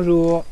Bonjour.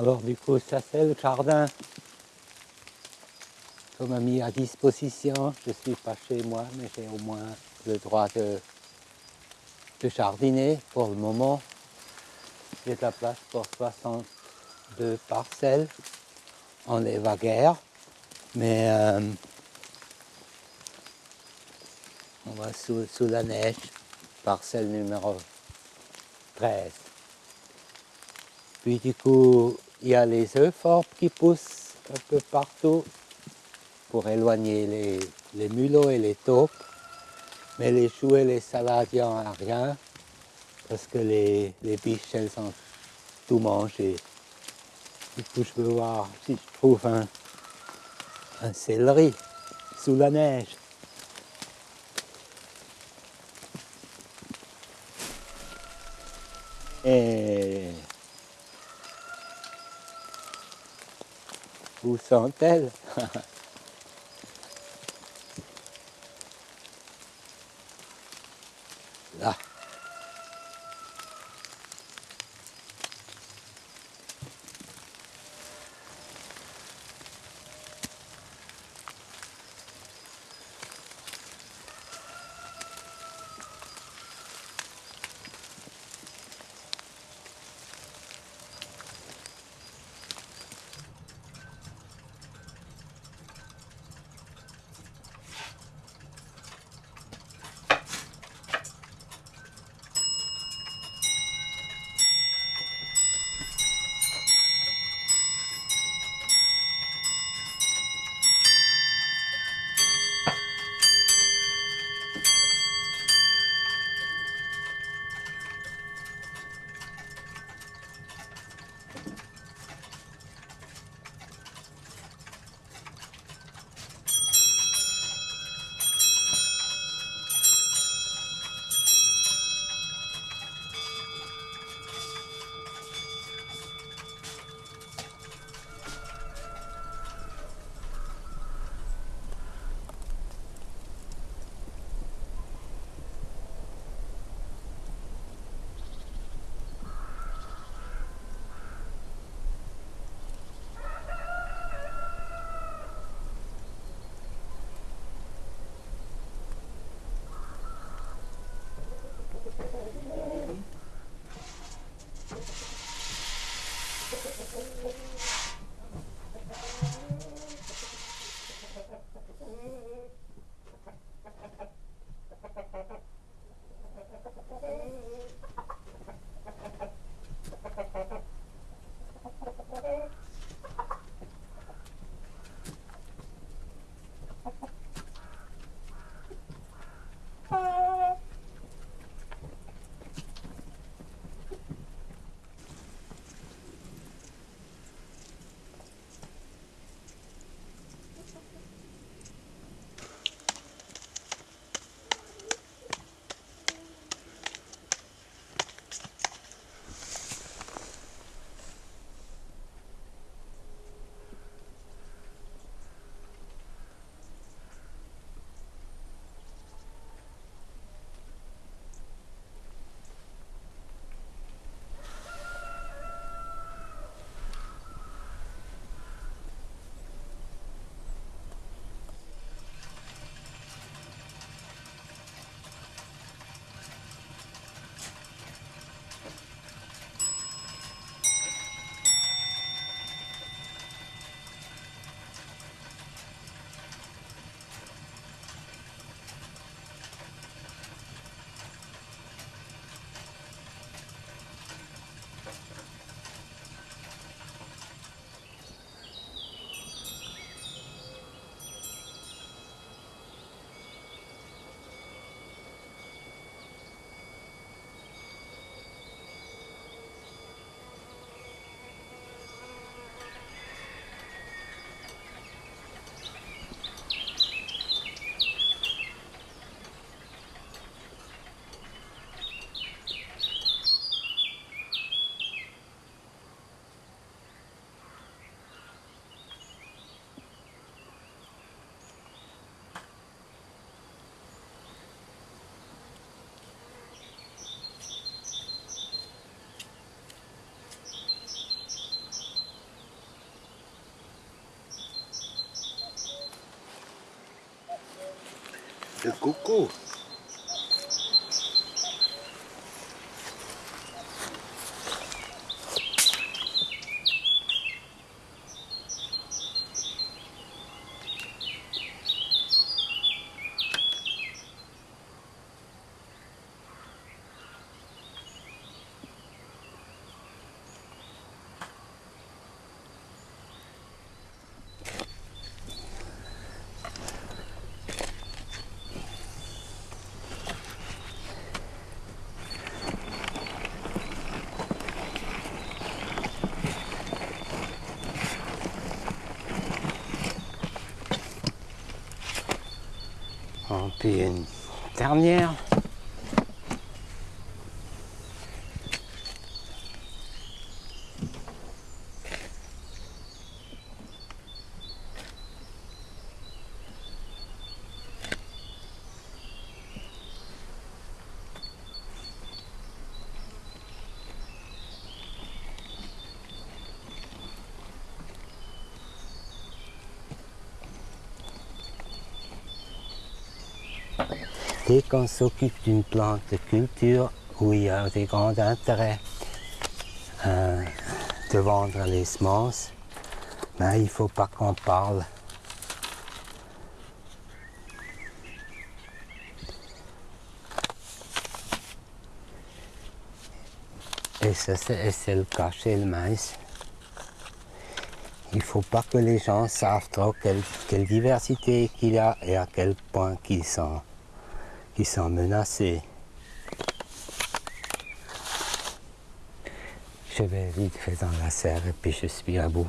Alors du coup, ça c'est le jardin qu'on m'a mis à disposition. Je ne suis pas chez moi, mais j'ai au moins le droit de, de jardiner pour le moment. J'ai de la place pour 62 parcelles en évaguère, mais euh, on va sous, sous la neige, parcelle numéro 13. Puis du coup, il y a les euphorbes qui poussent un peu partout pour éloigner les, les mulots et les taupes. Mais les choux et les salades, il n'y en a rien parce que les, les biches, elles ont tout mangé. Du coup, je veux voir si je trouve un, un céleri sous la neige. Et Là. Thank you. De coucou. Une dernière. Dès qu'on s'occupe d'une plante de culture où il y a des grands intérêts euh, de vendre les semences, ben, il ne faut pas qu'on parle. Et c'est le cas chez le maïs. Il ne faut pas que les gens savent trop quelle, quelle diversité qu'il y a et à quel point qu'ils sont, qu'ils sont menacés. Je vais vite fait dans la serre et puis je suis à bout.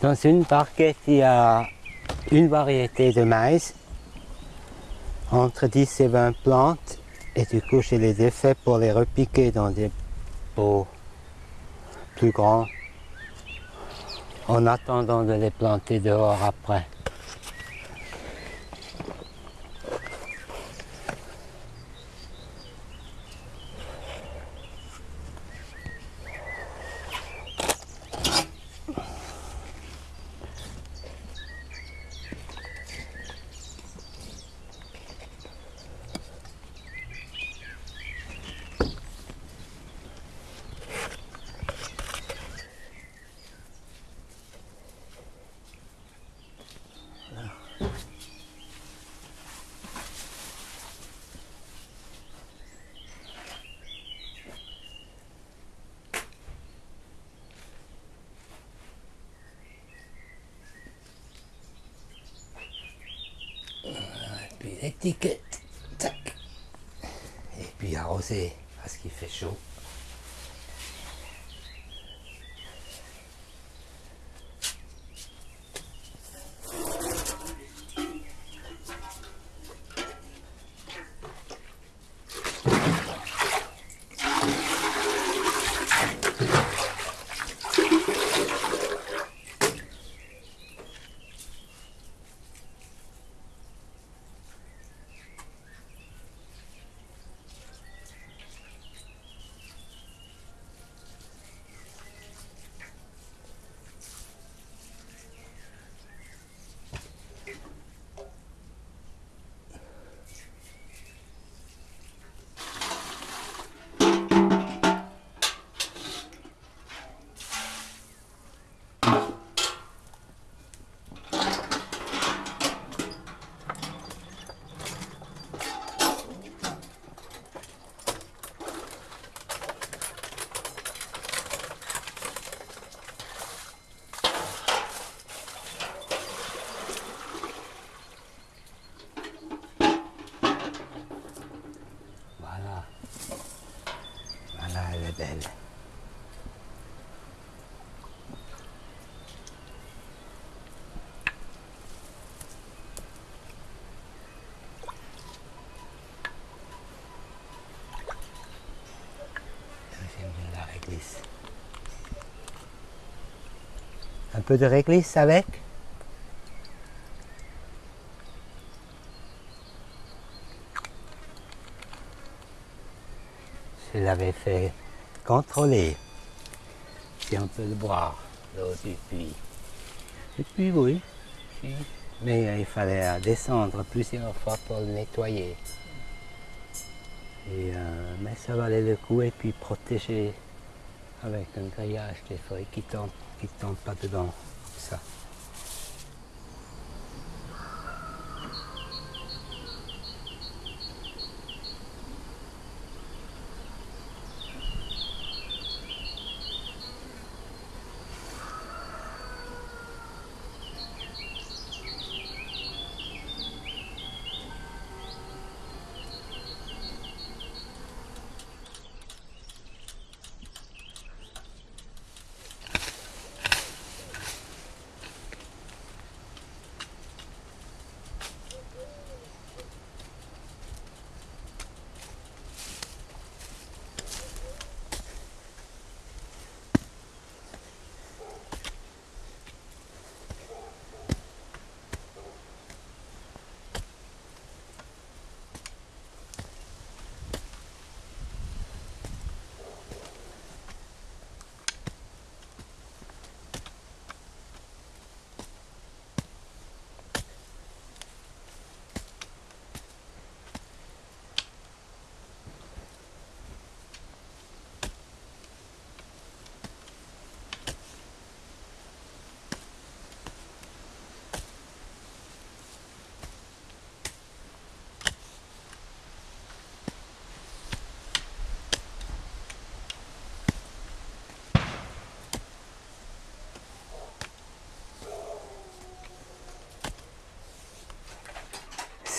Dans une barquette, il y a une variété de maïs, entre 10 et 20 plantes, et du coup je les ai fait pour les repiquer dans des pots plus grands, en attendant de les planter dehors après. Un peu de réglisse avec? Je l'avais fait contrôler si on peut le boire. l'eau du puits. Et puis oui, mais euh, il fallait euh, descendre plusieurs fois pour le nettoyer. Et, euh, mais ça valait le coup et puis protéger avec un grillage des feuilles qui ne tombent, qui tombent pas dedans. Ça.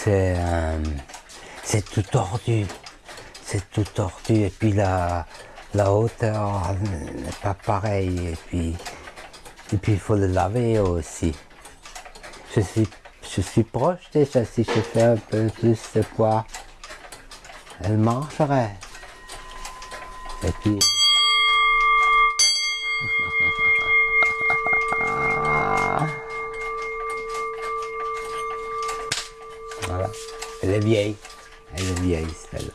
C'est euh, c'est tout tordu. C'est tout tordu. Et puis la, la hauteur n'est pas pareille. Et puis et puis il faut le laver aussi. Je suis, je suis proche déjà. Si je fais un peu plus de poids, elle marcherait. Et puis. Est vieille. Elle est vieille, celle-là.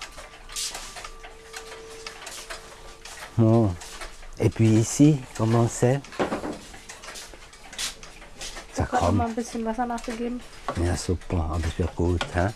Bon. Et puis ici, comment c'est? Ça crame. ein bisschen Wasser nachgegeben. Ja, super, aber ist ja gut, hä?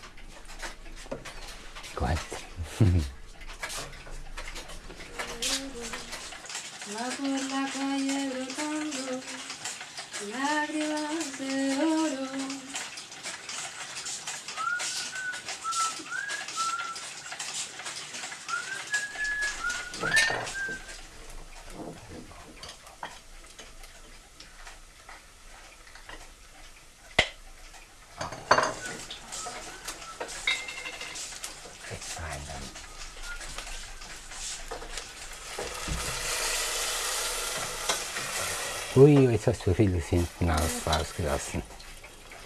Ui, jetzt hast du vieles hinten aus, rausgelassen.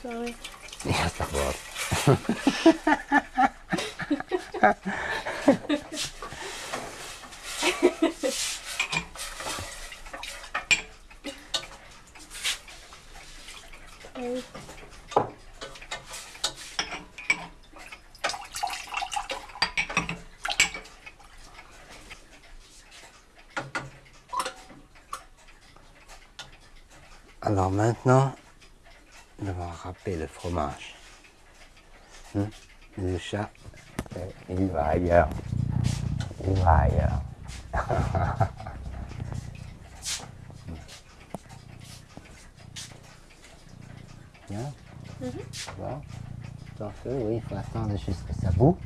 Sorry. Ja, sag was. maintenant, on va râper le fromage. Hein? Le chat, euh, il va ailleurs. Il va ailleurs. Bien? Bon. T'en fais, oui, il faut attendre jusqu'à ça bout.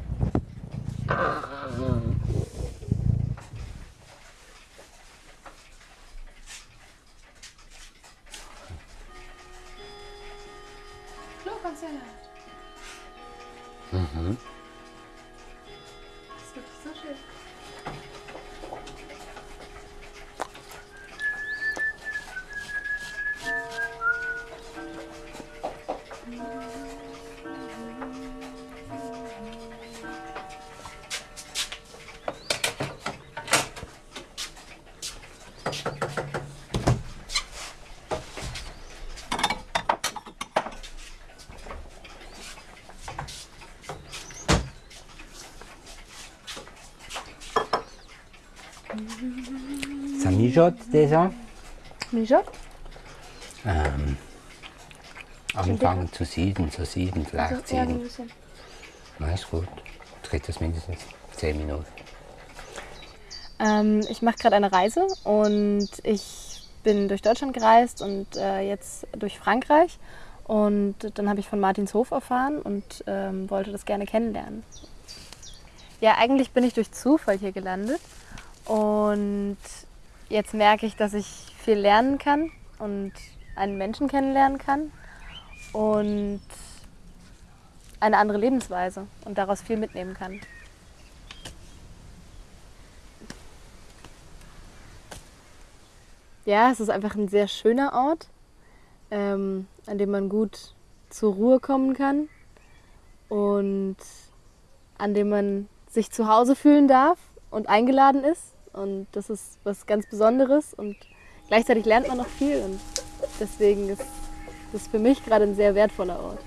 Déjà Wieso? ähm, anfangen zu sieden, zu sieden, vielleicht Also, sieden. Na, ist gut. Jetzt geht das mindestens 10 Minuten. Ähm, ich mache gerade eine Reise und ich bin durch Deutschland gereist und äh, jetzt durch Frankreich. Und dann habe ich von Martins Hof erfahren und ähm, wollte das gerne kennenlernen. Ja, eigentlich bin ich durch Zufall hier gelandet und jetzt merke ich, dass ich viel lernen kann und einen Menschen kennenlernen kann und eine andere Lebensweise und daraus viel mitnehmen kann. Ja, es ist einfach ein sehr schöner Ort, ähm, an dem man gut zur Ruhe kommen kann und an dem man sich zu Hause fühlen darf und eingeladen ist. Und das ist was ganz Besonderes und gleichzeitig lernt man noch viel und deswegen ist das für mich gerade ein sehr wertvoller Ort.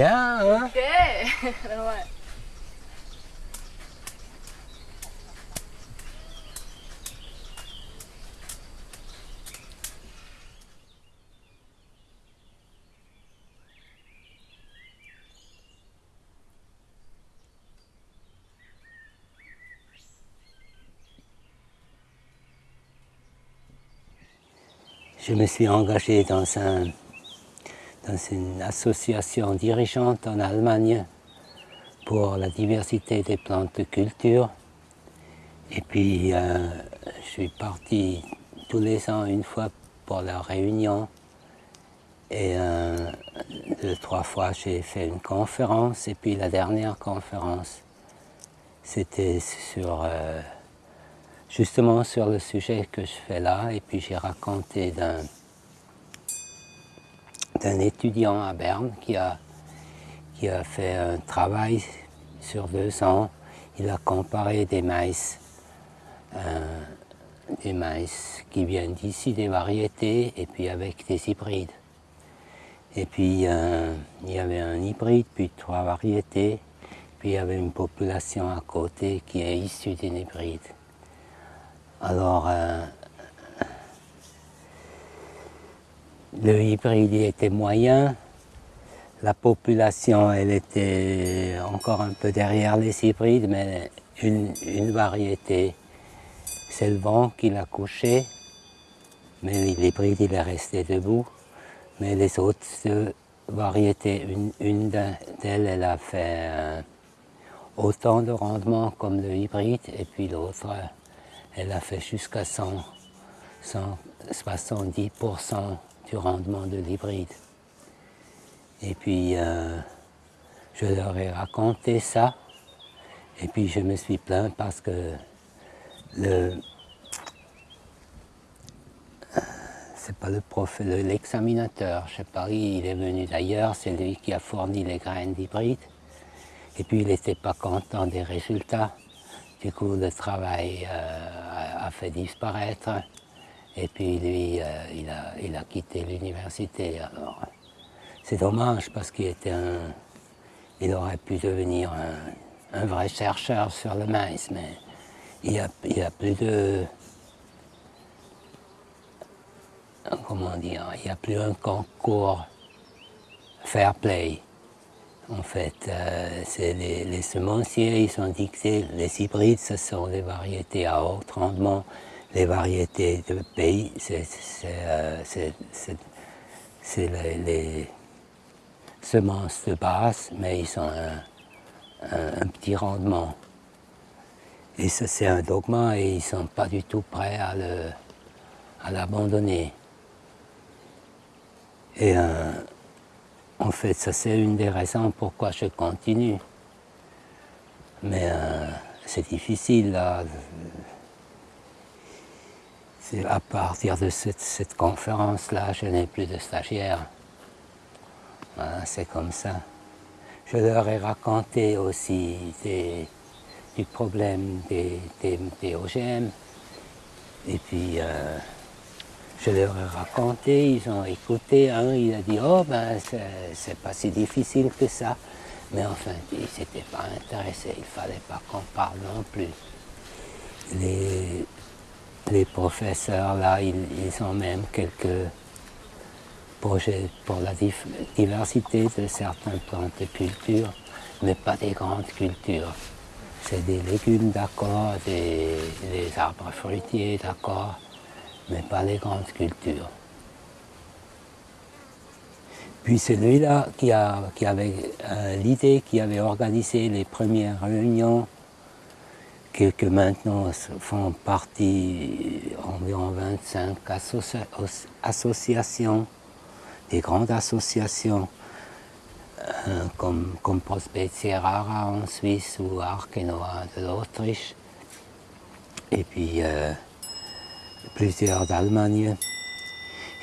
Nochmal. Je me suis engagé dans, un, dans une association dirigeante en Allemagne pour la diversité des plantes de culture. Et puis, euh, je suis parti tous les ans une fois pour la réunion. Et euh, deux, trois fois, j'ai fait une conférence. Et puis la dernière conférence, c'était sur euh, justement sur le sujet que je fais là, et puis j'ai raconté d'un d'un étudiant à Berne qui a, qui a fait un travail sur deux ans. Il a comparé des maïs, euh, des maïs qui viennent d'ici, des variétés, et puis avec des hybrides. Et puis euh, il y avait un hybride, puis trois variétés, puis il y avait une population à côté qui est issue d'un hybride. Alors, euh, le hybride était moyen, la population elle était encore un peu derrière les hybrides, mais une, variété, c'est le vent qui l'a couché, mais l'hybride il est resté debout. Mais les autres variétés, une, d'elles elle a fait euh, autant de rendement comme le hybride, et puis l'autre elle a fait jusqu'à 100, 170% du rendement de l'hybride. Et puis, euh, je leur ai raconté ça, et puis je me suis plaint parce que le... C'est pas le prof, le- l'examinateur, je sais pas, il est venu d'ailleurs, c'est lui qui a fourni les graines d'hybride. Et puis il n'était pas content des résultats. Du coup, le travail euh, a fait disparaître. Et puis lui, euh, il, a, quitté l'université. Alors, c'est dommage parce qu'il était un, il aurait pu devenir un, vrai chercheur sur le maïs, mais il n'y a, il y a plus de, comment dire, il n'y a plus un concours fair play. En fait, euh, c'est les, les semenciers, ils sont dictés, les hybrides, ce sont les variétés à haut rendement, les variétés de pays, c'est euh, les, les semences de base, mais ils ont un, petit rendement. Et ça, c'est un dogma et ils ne sont pas du tout prêts à l'abandonner. Et euh, en fait, ça c'est une des raisons pourquoi je continue. Mais euh, c'est difficile là. À partir de cette, conférence-là, je n'ai plus de stagiaires. C'est comme ça. Je leur ai raconté aussi du problème des, OGM. Et puis, euh, je leur ai raconté, ils ont écouté. Un, il a dit Oh, ben, c'est- pas si difficile que ça. Mais enfin, ils s'étaient pas intéressés. Il fallait pas qu'on parle non plus. Les, les professeurs, là, ils, ont même quelques projets pour la diversité de certaines plantes de culture, mais pas des grandes cultures. C'est des légumes, d'accord, des, arbres fruitiers, d'accord, mais pas les grandes cultures. Puis celui-là qui avait euh, l'idée, qui avait organisé les premières réunions, que, maintenant font partie environ 25 associa- os- associations, des grandes associations, euh, comme, comme Prospezia Rara en Suisse ou Arkenoa de l'Autriche, et puis euh, plusieurs d'Allemagne.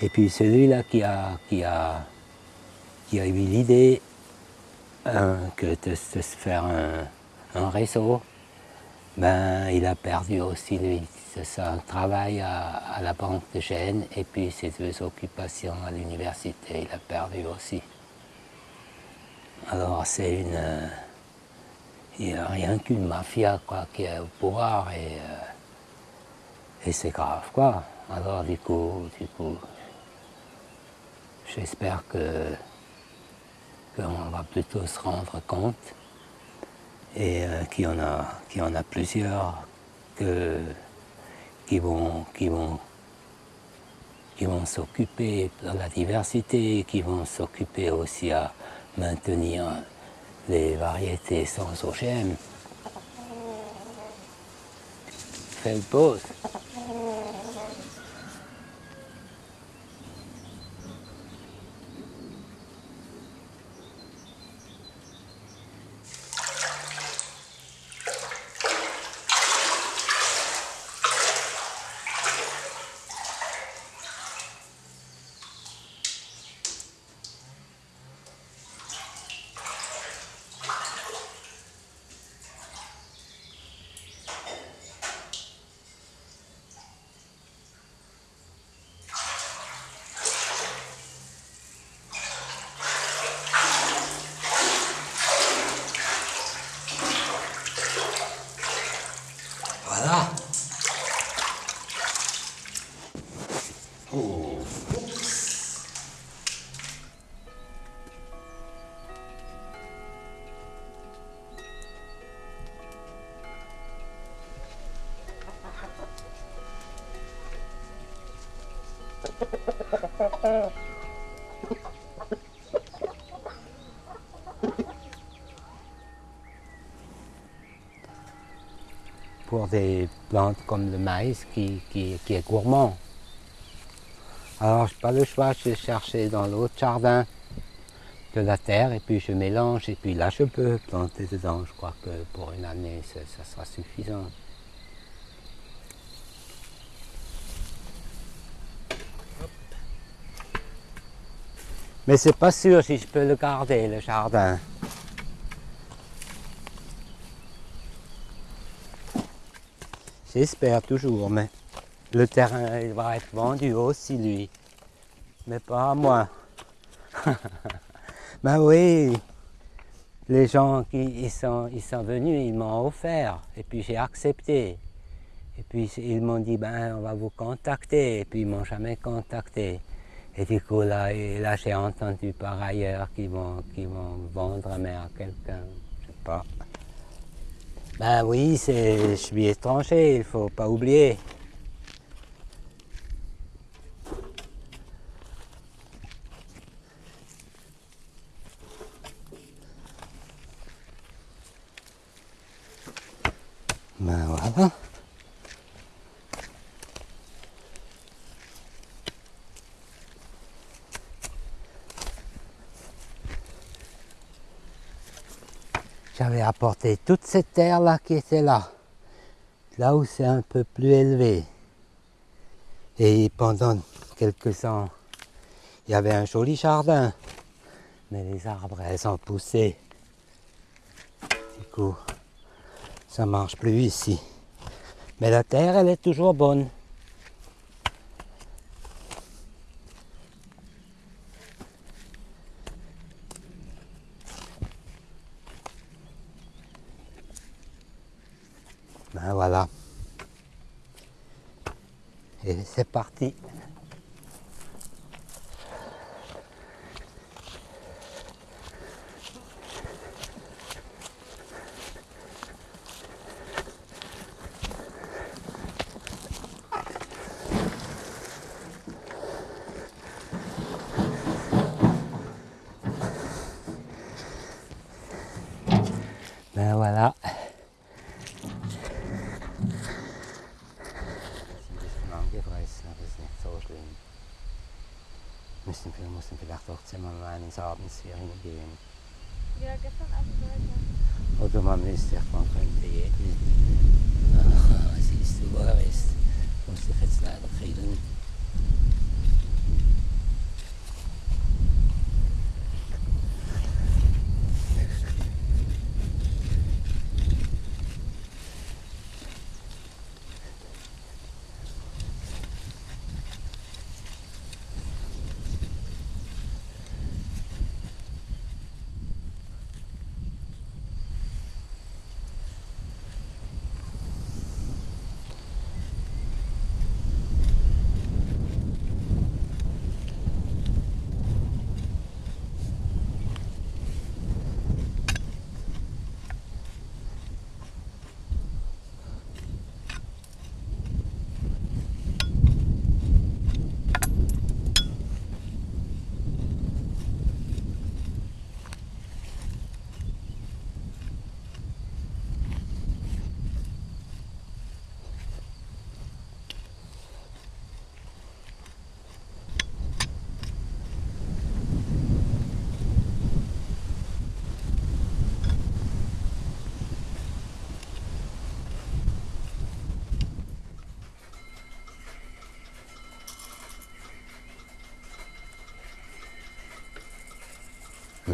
Et puis celui-là qui a, qui a, qui a eu l'idée que de, se faire un réseau, ben, il a perdu aussi lui. Un travail à, à la Banque de Gênes et puis ses deux occupations à l'université, il a perdu aussi. Alors c'est une... euh, il n'y a rien qu'une mafia quoi, qui est au pouvoir et, euh, et c'est grave quoi. Alors du coup, du coup, j'espère que qu'on va plutôt se rendre compte et euh, qu'il y en a, qu'il y en a plusieurs que, qui vont, qui vont, qui vont s'occuper de la diversité, qui vont s'occuper aussi à maintenir les variétés sans OGM. Fais une pause. Pour des plantes comme le maïs qui, qui, est gourmand. Alors, je n'ai pas le choix, je vais chercher dans l'autre jardin de la terre et puis je mélange et puis là je peux planter dedans. Je crois que pour une année, ça, ça sera suffisant. Mais c'est pas sûr si je peux le garder, le jardin. J'espère toujours, mais le terrain va être vendu aussi, lui. Mais pas à moi. ben oui, les gens qui ils sont, ils sont venus, ils m'ont offert. Et puis j'ai accepté. Et puis ils m'ont dit, ben on va vous contacter. Et puis ils m'ont jamais contacté. Et du coup, là, là j'ai entendu par ailleurs qu'ils vont, vont vendre mais à quelqu'un. Je sais pas. Ben oui, je suis étranger, il faut pas oublier. Ben voilà. J'avais apporté toute cette terre-là qui était là, là où c'est un peu plus élevé. Et pendant quelques ans, il y avait un joli jardin. Mais les arbres, elles ont poussé. Du coup, ça marche plus ici. Mais la terre, elle est toujours bonne.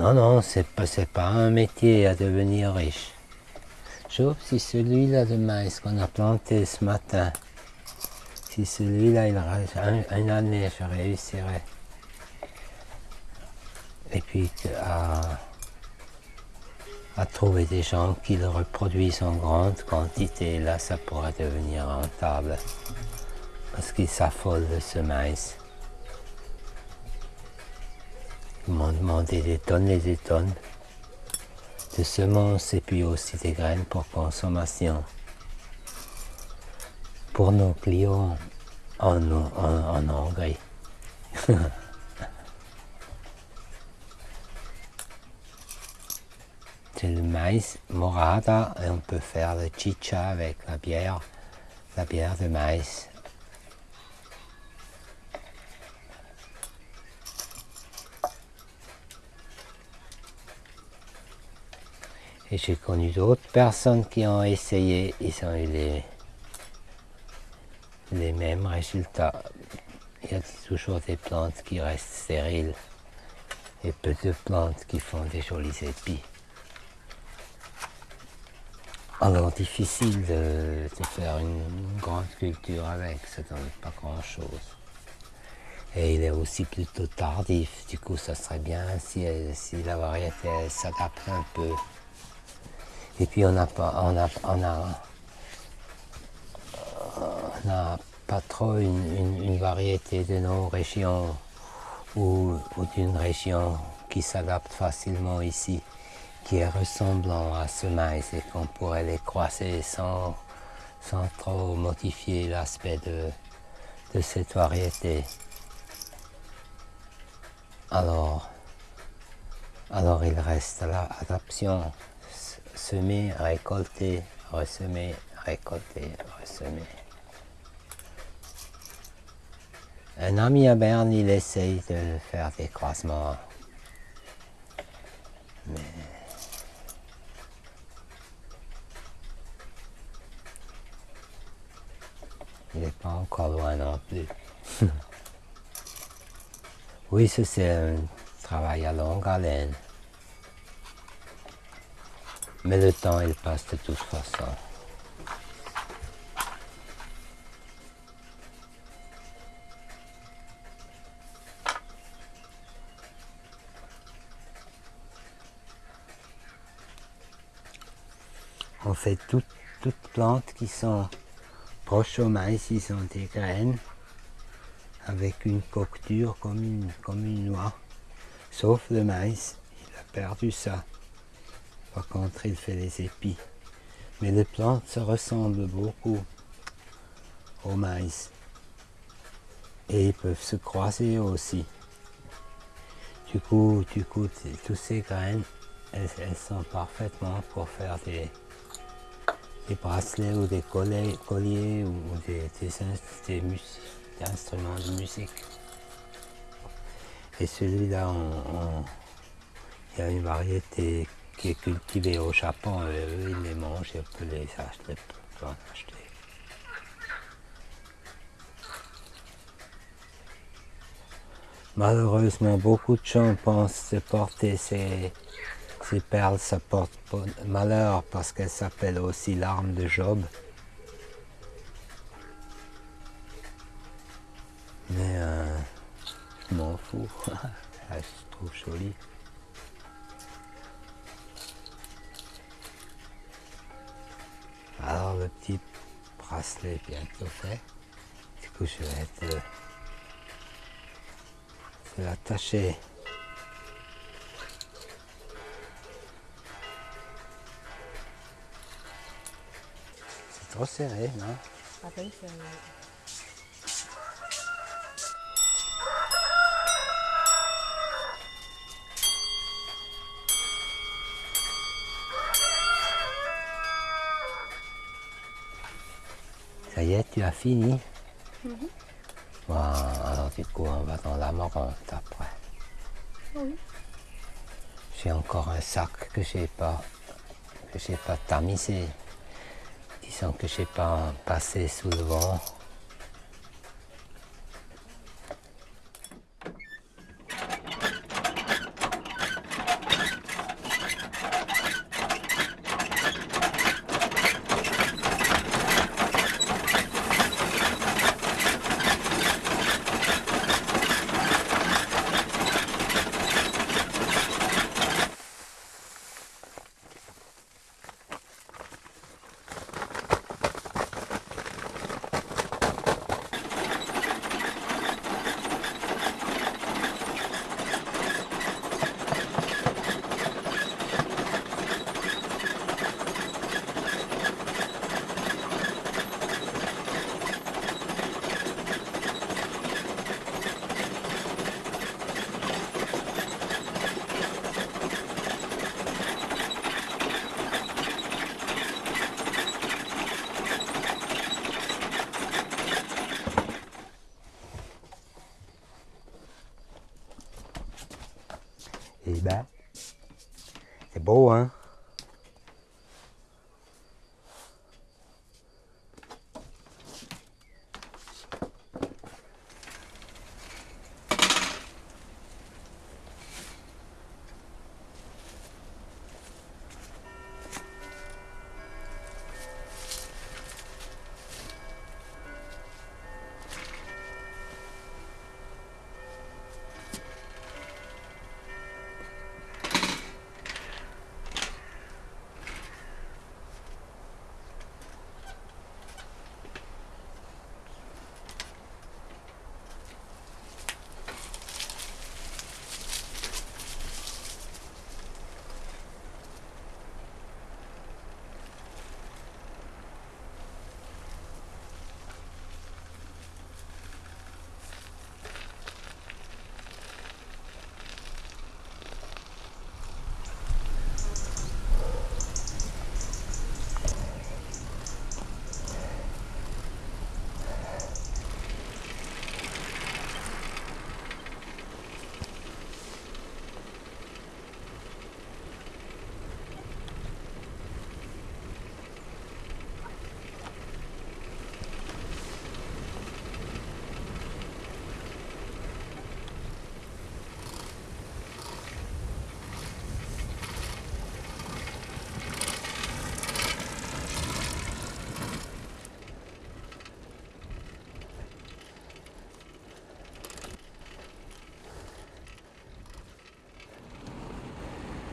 Non, non, c'est pas, pas un métier à devenir riche. Sauf si celui-là de maïs qu'on a planté ce matin, si celui-là, il reste un- une année, je réussirais. Et puis à, trouver des gens qui le reproduisent en grande quantité, là, ça pourrait devenir rentable. Parce qu'ils s'affolent de ce maïs. Ils m'ont demandé des tonnes et des tonnes de semences et puis aussi des graines pour consommation. Pour nos clients en, en. C'est le maïs morada et on peut faire le chicha avec la bière, la bière de maïs. Et j'ai connu d'autres personnes qui ont essayé, ils ont eu les, les mêmes résultats. Il y a toujours des plantes qui restent stériles et peu de plantes qui font des jolis épis. Alors difficile de, faire une grande culture avec, ça donne pas grand chose. Et il est aussi plutôt tardif, du coup ça serait bien si, si la variété s'adapte un peu. Et puis on n'a pas, on a, on pas trop une, variété de nos régions ou, ou d'une région qui s'adapte facilement ici, qui est ressemblant à ce maïs et qu'on pourrait les croiser sans, sans trop modifier l'aspect de, de cette variété. Alors, alors il reste l'adaptation, semer, récolter, ressemer, récolter, ressemer. Un ami à Berne, il essaye de faire des croisements. Mais il n'est pas encore loin non plus. oui, c'est un travail à longue haleine. Mais le temps, il passe de toute façon. En fait, toutes, toutes plantes qui sont proches au maïs, ils sont des graines avec une coque dure comme une, comme une noix. Sauf le maïs, il a perdu ça. Par contre, il fait les épis. Mais les plantes se ressemblent beaucoup au maïs. Et ils peuvent se croiser aussi. Du coup, du coup, toutes ces graines, elles, sont parfaitement pour faire des, bracelets ou des colliers, ou, des, instruments de musique. Et celui-là, il y a une variété qui est cultivée au Japon, eux ils les mangent et on peut les acheter, peut en acheter. Malheureusement, beaucoup de gens pensent de porter ces, ces perles, ça porte malheur parce qu'elles s'appellent aussi l'arme de Job. Mais euh, je m'en fous, je trouve joli. Alors le petit bracelet est bientôt fait. Du coup je vais te, te l'attacher. C'est trop serré, non? Ça y est, tu as fini Bon, alors du coup, on va dans la morante après. Oui. J'ai encore un sac que j'ai pas que j'ai pas tamisé. Disons que j'ai pas passé sous le vent.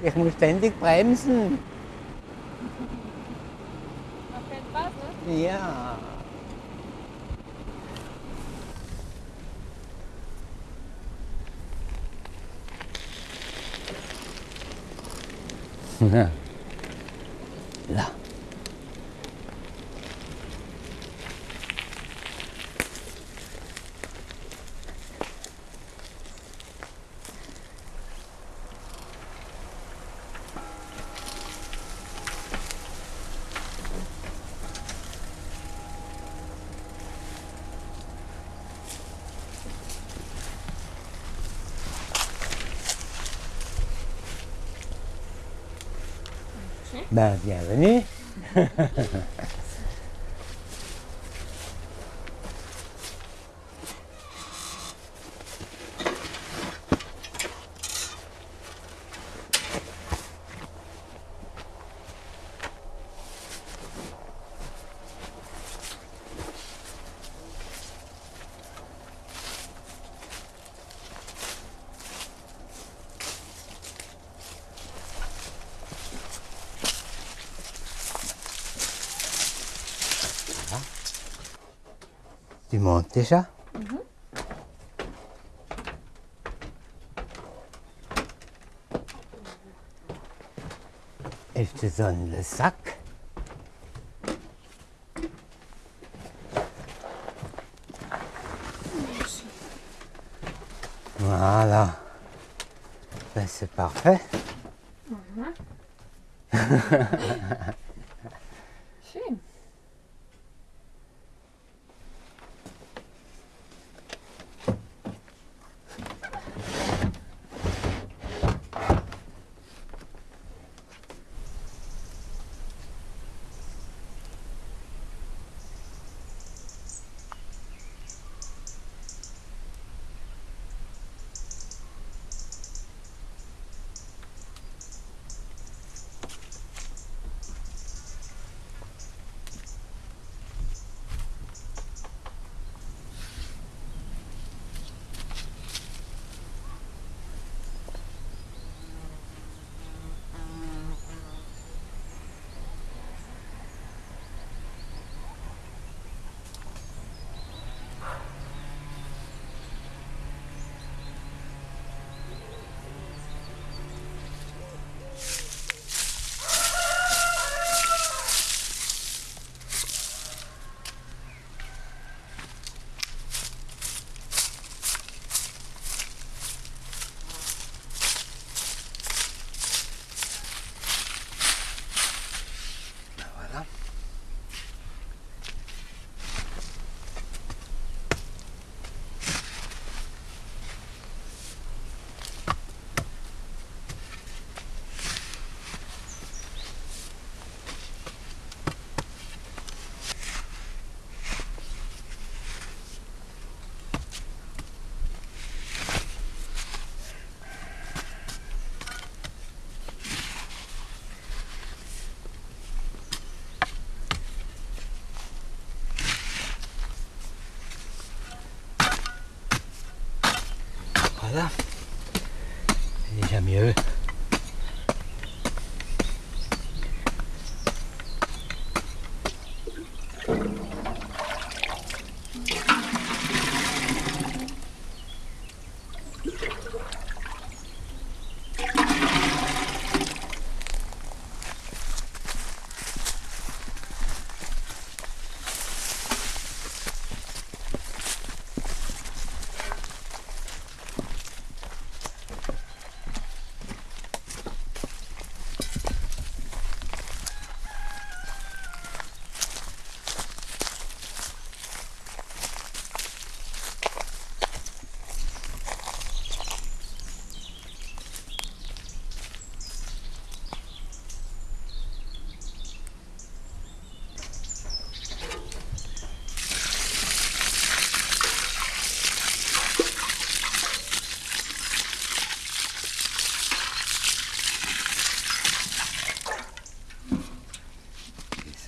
Ich muss ständig bremsen. Macht keinen Spaß, ne? Ja. Ben, bienvenue. Déjà Et je te donne le sac. Voilà. Ben, c'est parfait. Schön. Voilà. C'est déjà mieux.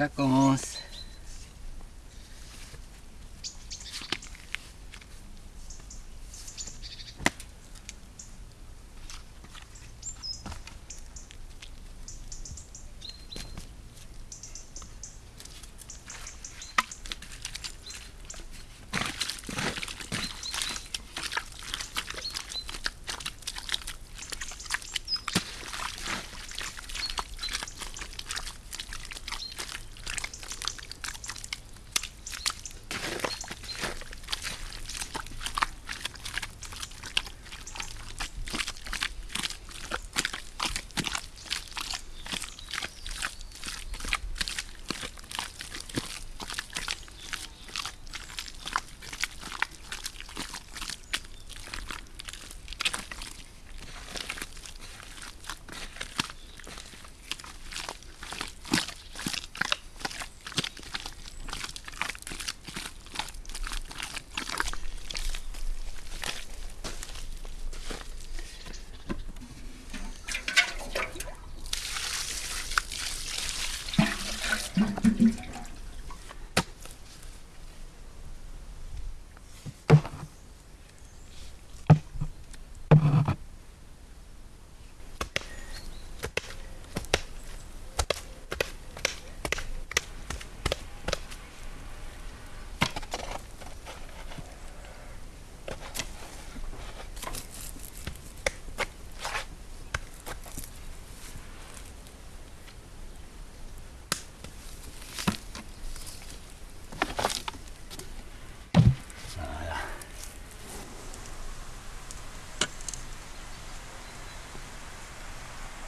Et ça commence.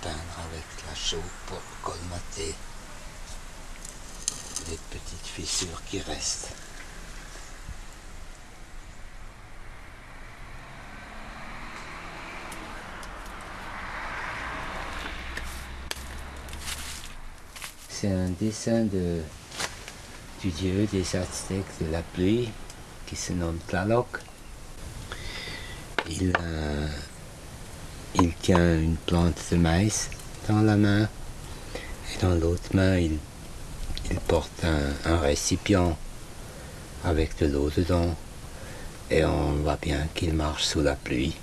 peindre la chaux pour colmater les petites fissures qui restent. C'est un dessin de, du dieu des Aztèques de la pluie qui se nomme Tlaloc. Il, il tient une plante de maïs dans la main et dans l'autre main il, porte un, récipient avec de l'eau dedans et on voit bien qu'il marche sous la pluie.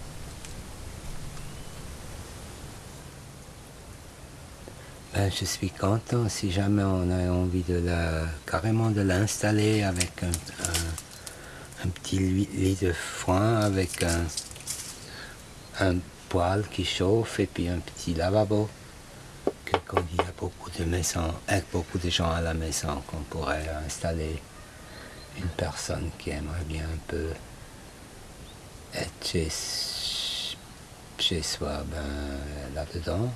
Ben, je suis content si jamais on a envie de la, carrément de l'installer avec un, petit lit lit de foin avec un, un poêle qui chauffe et puis un petit lavabo. Il y a beaucoup de maisons, avec beaucoup de gens à la maison, qu'on pourrait installer une personne qui aimerait bien un peu être chez, chez soi ben, là-dedans.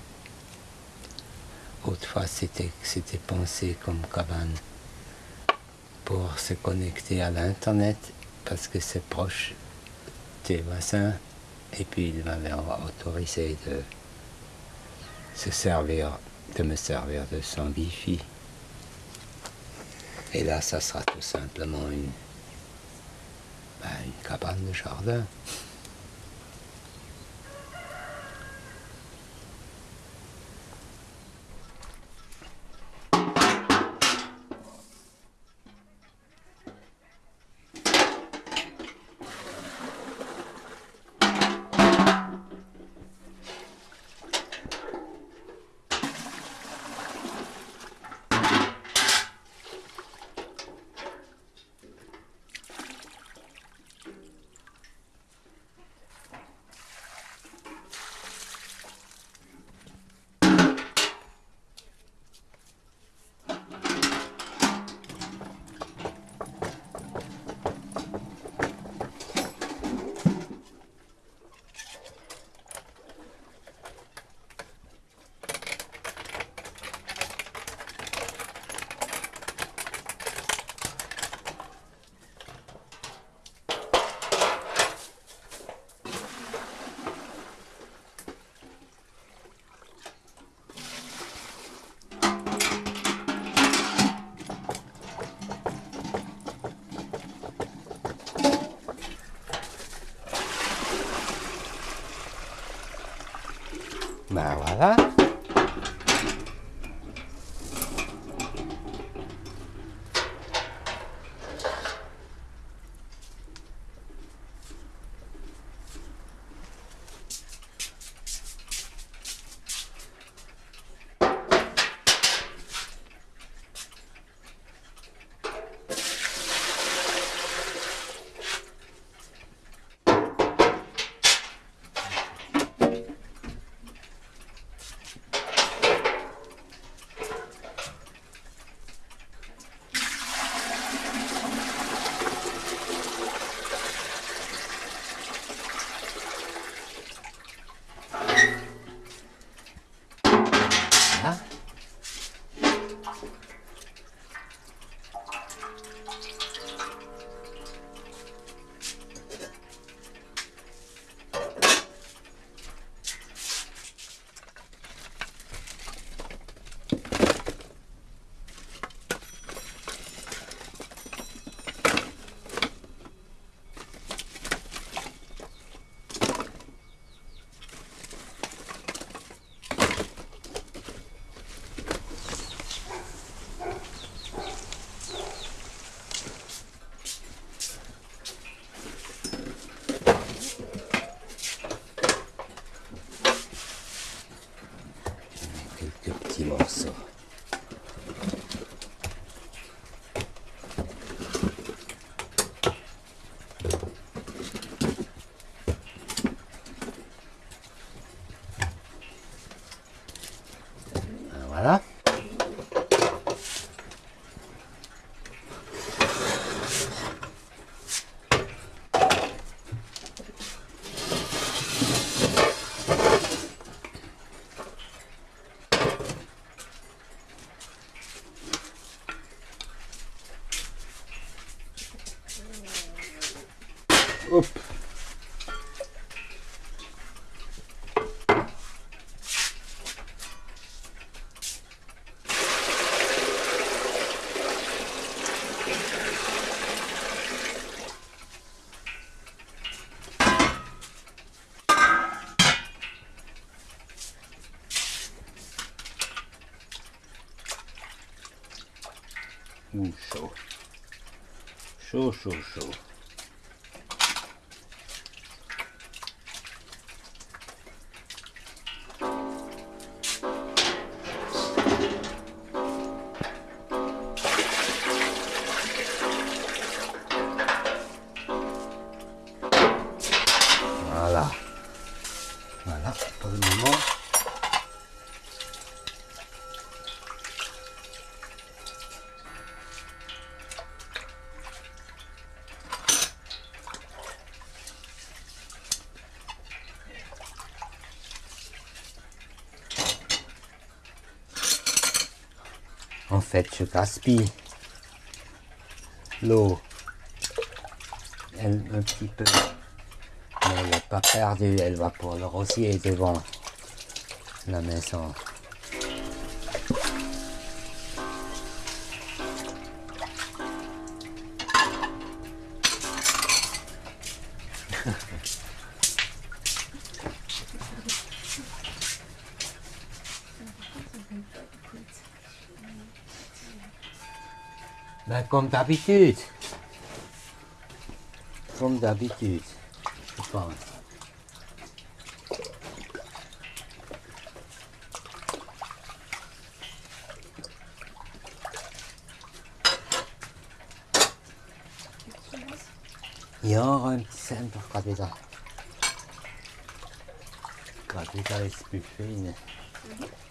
Autrefois, c'était c'était pensé comme cabane pour se connecter à l'Internet parce que c'est proche des voisins. Et puis, il m'avait autorisé de se servir, de me servir de son Wi-Fi. Et là, ça sera tout simplement une, ben, une cabane de jardin. Ben Ну що? Що, що, що? Fait, je gaspille l'eau. Un petit peu. Mais elle n'est pas perdue, elle va pour le rosier devant la maison. Kommt Appetit. Kommt Appetit. Super. Ja, räumt es einfach gerade wieder. Gerade wieder ist Buffet. Ne? Mhm.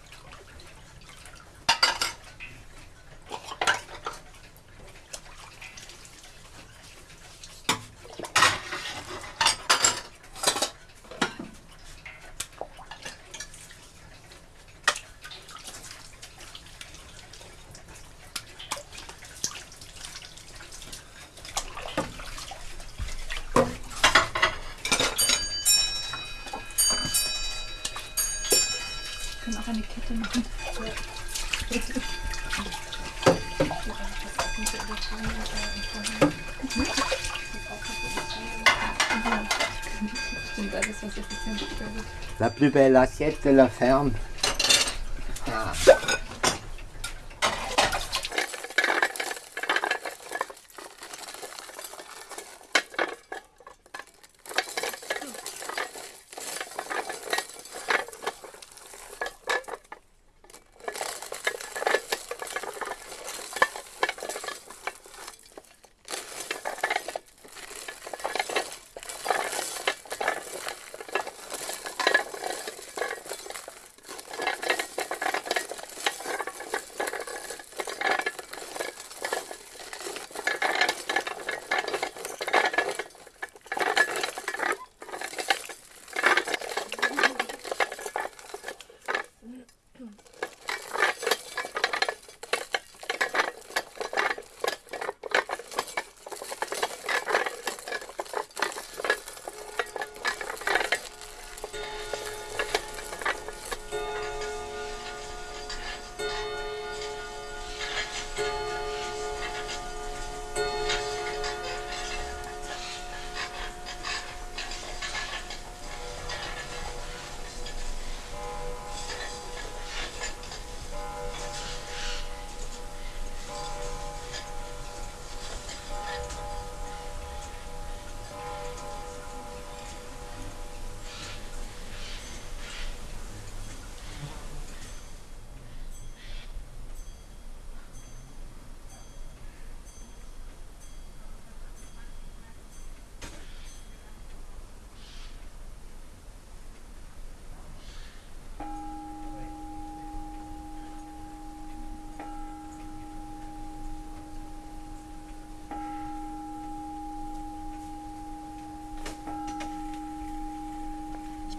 Plus belle assiette de la ferme.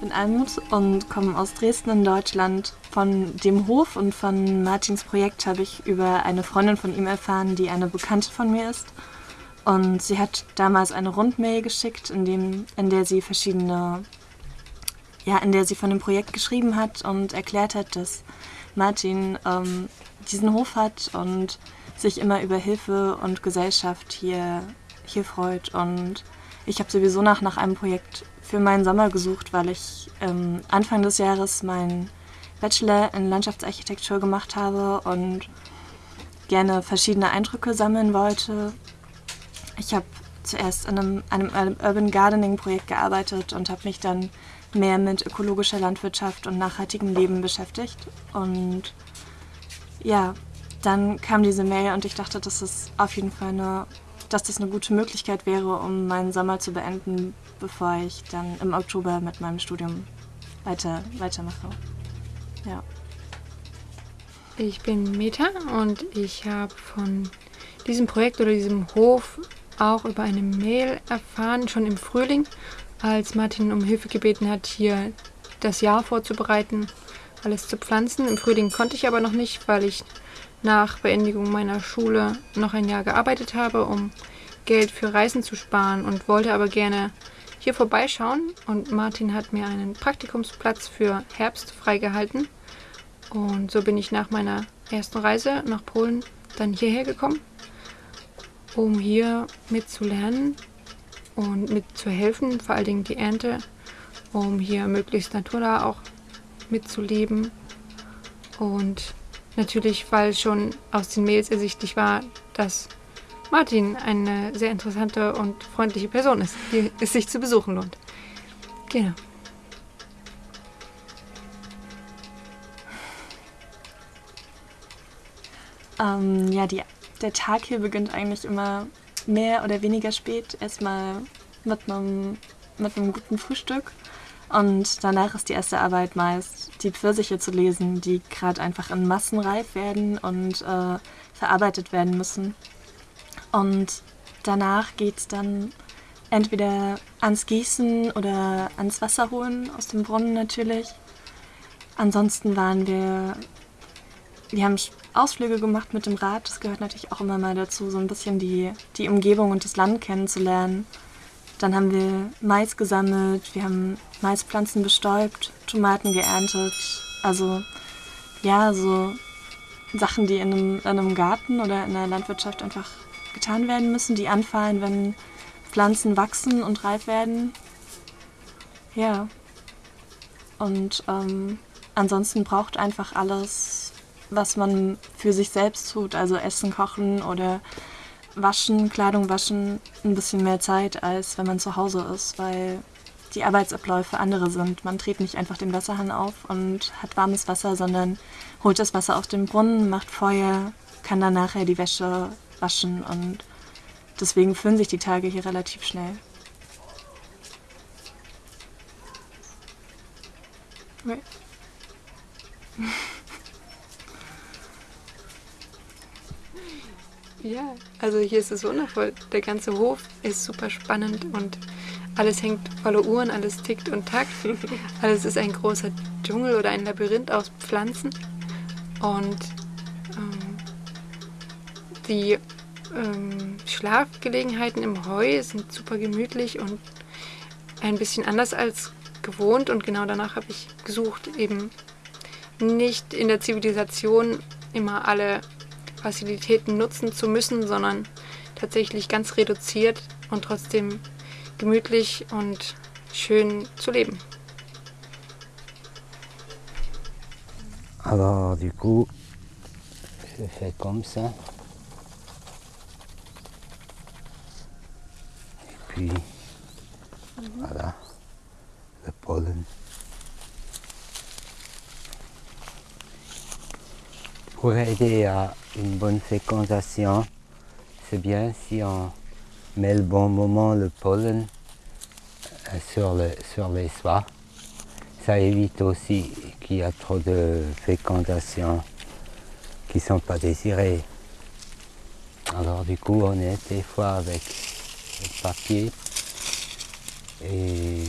Bin Almut und komme aus Dresden in Deutschland. Von dem Hof und von Martins Projekt habe ich über eine Freundin von ihm erfahren, die eine Bekannte von mir ist. Und sie hat damals eine Rundmail geschickt, in, dem, in der sie verschiedene, ja, in der sie von dem Projekt geschrieben hat und erklärt hat, dass Martin ähm, diesen Hof hat und sich immer über Hilfe und Gesellschaft hier, hier freut. Und ich habe sowieso nach, nach einem Projekt für meinen Sommer gesucht, weil ich ähm, Anfang des Jahres meinen Bachelor in Landschaftsarchitektur gemacht habe und gerne verschiedene Eindrücke sammeln wollte. Ich habe zuerst an einem, einem Urban Gardening Projekt gearbeitet und habe mich dann mehr mit ökologischer Landwirtschaft und nachhaltigem Leben beschäftigt. Und ja, dann kam diese Mail und ich dachte, dass es auf jeden Fall eine, dass das eine gute Möglichkeit wäre, um meinen Sommer zu beenden, bevor ich dann im Oktober mit meinem Studium weiter, weitermache. Ja. Ich bin Meta und ich habe von diesem Projekt oder diesem Hof auch über eine Mail erfahren, schon im Frühling, als Martin um Hilfe gebeten hat, hier das Jahr vorzubereiten, alles zu pflanzen. Im Frühling konnte ich aber noch nicht, weil ich nach Beendigung meiner Schule noch ein Jahr gearbeitet habe, um Geld für Reisen zu sparen und wollte aber gerne hier vorbeischauen. Und Martin hat mir einen Praktikumsplatz für Herbst freigehalten. Und so bin ich nach meiner ersten Reise nach Polen dann hierher gekommen, um hier mitzulernen und mitzuhelfen, vor allen Dingen die Ernte, um hier möglichst naturnah auch mitzuleben. Und natürlich, weil schon aus den Mails ersichtlich war, dass Martin eine sehr interessante und freundliche Person ist, die es sich zu besuchen lohnt. Genau. Ähm, ja, die, der Tag hier beginnt eigentlich immer mehr oder weniger spät. Erstmal mit einem, mit einem guten Frühstück. Und danach ist die erste Arbeit meist, die Pfirsiche zu lesen, die gerade einfach in Massen reif werden und äh, verarbeitet werden müssen. Und danach geht es dann entweder ans Gießen oder ans Wasser holen aus dem Brunnen natürlich. Ansonsten waren wir, wir haben Ausflüge gemacht mit dem Rad. Das gehört natürlich auch immer mal dazu, so ein bisschen die, die Umgebung und das Land kennenzulernen. Dann haben wir Mais gesammelt, wir haben Maispflanzen bestäubt, Tomaten geerntet. Also ja, so Sachen, die in einem, in einem Garten oder in der Landwirtschaft einfach getan werden müssen, die anfallen, wenn Pflanzen wachsen und reif werden. Ja. Und ähm, ansonsten braucht einfach alles, was man für sich selbst tut, also Essen kochen oder Waschen, Kleidung waschen, ein bisschen mehr Zeit, als wenn man zu Hause ist, weil die Arbeitsabläufe andere sind. Man dreht nicht einfach den Wasserhahn auf und hat warmes Wasser, sondern holt das Wasser aus dem Brunnen, macht Feuer, kann dann nachher die Wäsche waschen und deswegen füllen sich die Tage hier relativ schnell. Okay. Ja, also hier ist es wundervoll. Der ganze Hof ist super spannend und alles hängt voller Uhren, alles tickt und takt. Alles ist ein großer Dschungel oder ein Labyrinth aus Pflanzen. Und ähm, die ähm, Schlafgelegenheiten im Heu sind super gemütlich und ein bisschen anders als gewohnt. Und genau danach habe ich gesucht, eben nicht in der Zivilisation immer alle Facilitäten nutzen zu müssen, sondern tatsächlich ganz reduziert und trotzdem gemütlich und schön zu leben. Alors du coup, je fais comme ça. Et puis, voilà, le pollen. Pour aider à une bonne fécondation, c'est bien si on met le bon moment le pollen euh, sur, le, sur les soies. Ça évite aussi qu'il y a trop de fécondation qui ne sont pas désirées. Alors du coup on est des fois avec le papier et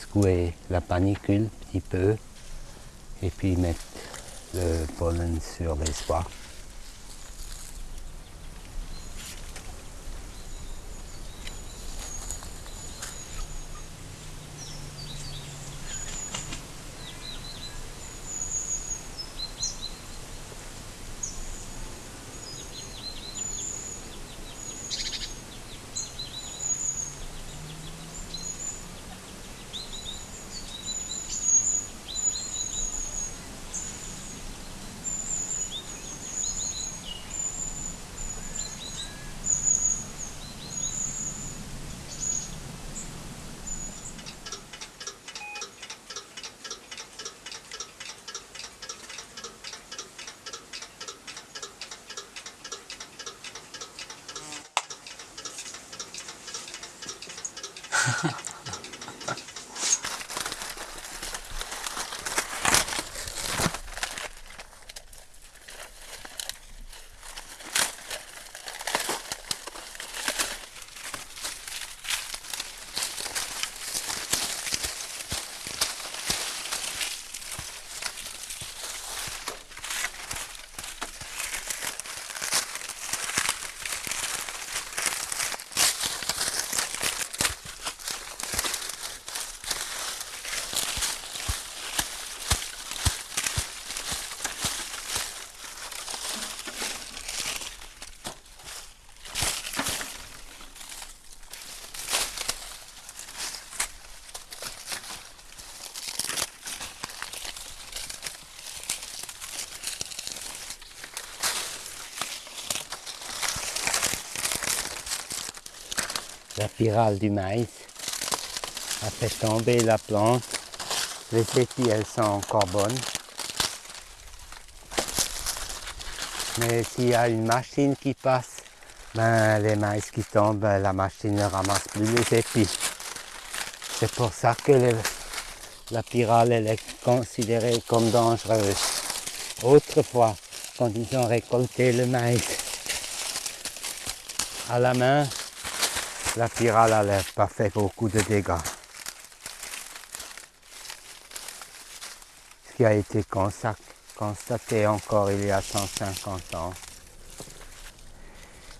secouer la panicule un petit peu et puis mettre le pollen sur les soies. La pyrale du maïs a fait tomber la plante. Les épis, elles sont encore bonnes. Mais s'il y a une machine qui passe, ben, les maïs qui tombent, ben, la machine ne ramasse plus les épis. C'est pour ça que la pyrale elle est considérée comme dangereuse. Autrefois, quand ils ont récolté le maïs à la main, la pyrale n'avait pas fait beaucoup de dégâts. Ce qui a été constaté encore il y a 150 ans.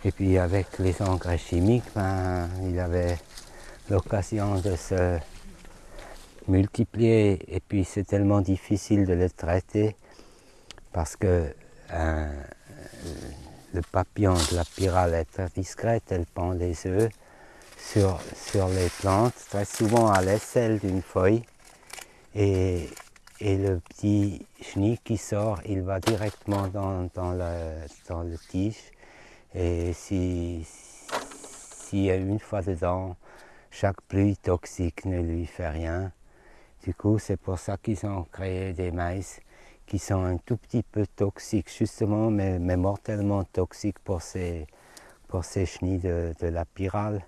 Et puis avec les engrais chimiques, ben, il avait l'occasion de se multiplier et puis c'est tellement difficile de les traiter parce que euh, le papillon de la pyrale est très discrète, elle pend les œufs sur, les plantes, très souvent à l'aisselle d'une feuille. Et, et le petit chenille qui sort, il va directement dans, le, tige. Et si, s'il y a une fois dedans, chaque pluie toxique ne lui fait rien. Du coup, c'est pour ça qu'ils ont créé des maïs qui sont un tout petit peu toxiques, justement, mais, mortellement toxiques pour ces, pour ces chenilles de, de la pyrale,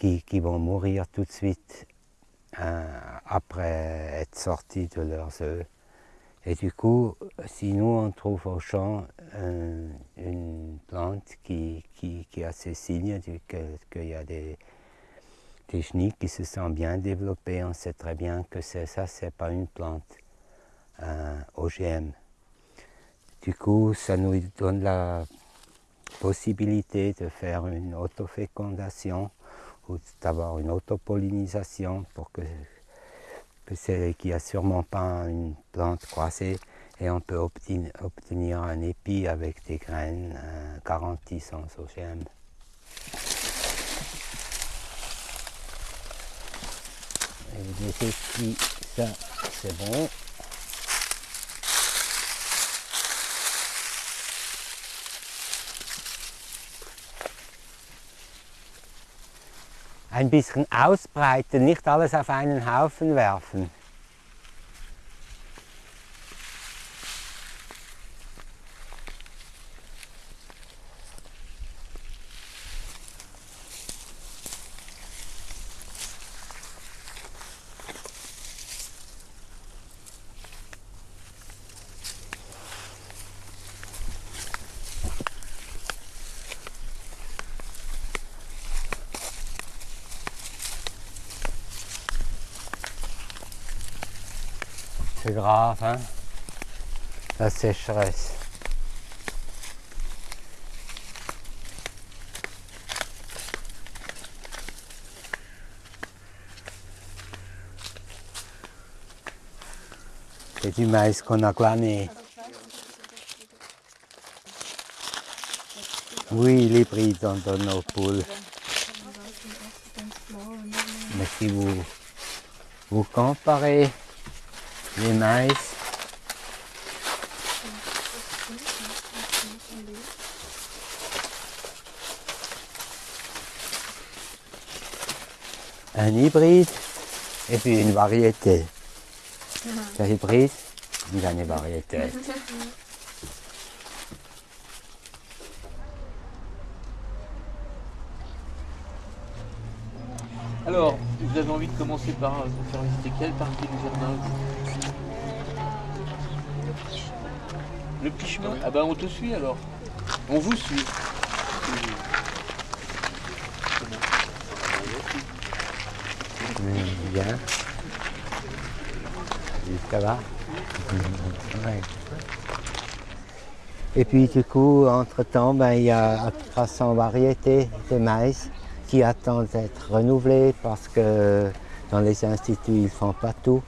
qui, vont mourir tout de suite euh, après être sortis de leurs œufs. Et du coup, si nous on trouve au champ euh, une plante qui, qui, qui a ces signes, qu'il y a des, des chenilles qui se sont bien développées, on sait très bien que ça, c'est pas une plante euh, OGM. Du coup, ça nous donne la possibilité de faire une autofécondation d'avoir une autopollinisation pour que, que c'est qu'il a sûrement pas une plante croisée et on peut obtenir, un épi avec des graines euh, garanties sans OGM. Et les épis, ça c'est bon. Ein bisschen ausbreiten, nicht alles auf einen Haufen werfen. Grave, hein La sécheresse. C'est du maïs qu'on a glané. Oui, pris dans, dans nos poules. Mais si vous, vous comparez les maïs. Un hybride et puis une variété. C'est hybride, il a une variété. Alors, vous avez envie de commencer par euh, nous faire visiter quelle partie du jardin Le petit chemin Ah bah on te suit alors. On vous suit. Bien. Ça va. Et puis du coup, entre-temps, ben, il y a 300 variétés de maïs qui attendent d'être renouvelées parce que dans les instituts, ils ne font pas tout.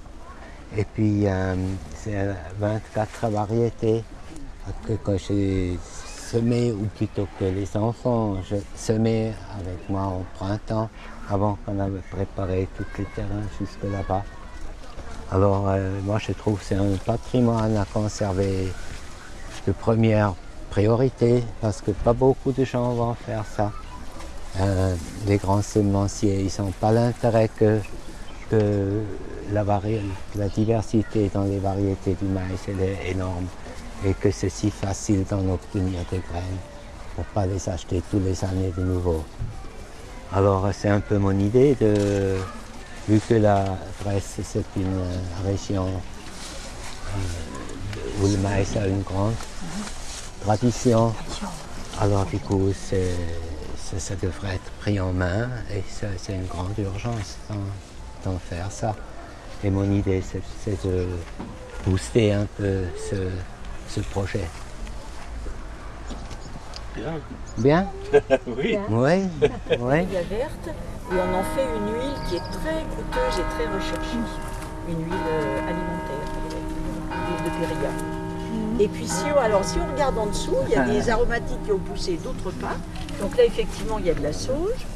Et puis, euh, c'est 24 variétés que j'ai semé, ou plutôt que les enfants je semé avec moi au printemps, avant qu'on avait préparé tous les terrains jusque là-bas. Alors, euh, moi, je trouve que c'est un patrimoine à conserver de première priorité parce que pas beaucoup de gens vont faire ça. Euh, les grands semenciers, ils n'ont pas l'intérêt que, que la, la diversité dans les variétés du maïs elle est énorme et que c'est si facile d'en obtenir des graines pour pas les acheter tous les années de nouveau. Alors c'est un peu mon idée de, vu que la Bresse c'est une euh, région euh, où le maïs a une grande tradition, alors du coup ça, devrait être pris en main et c'est une grande urgence d'en faire ça. Et mon idée c'est, de booster un peu ce, ce projet. Bien. Bien? Oui. Oui, oui. la verte et on en fait une huile qui est très coûteuse et très recherchée. Une huile euh, alimentaire, l'huile de périlla. Et puis si on, alors, si on regarde en dessous, il y a des aromatiques qui ont poussé, d'autres pas. Donc là effectivement il y a de la sauge.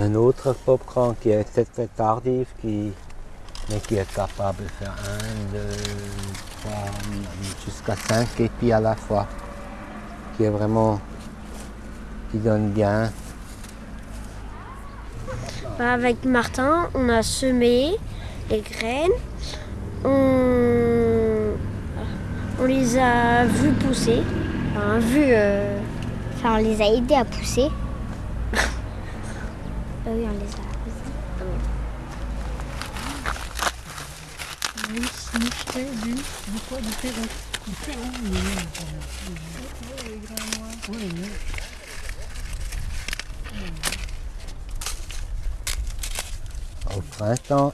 Un autre popcorn qui est très très tardif, qui, mais qui est capable de faire un, deux, trois, jusqu'à cinq épis à la fois, qui est vraiment, qui donne bien. Bah, Avec Martin, on a semé les graines. On, on les a vues pousser. Enfin, vues, euh, enfin, on les a aidés à pousser. Oui, on les a. Au printemps,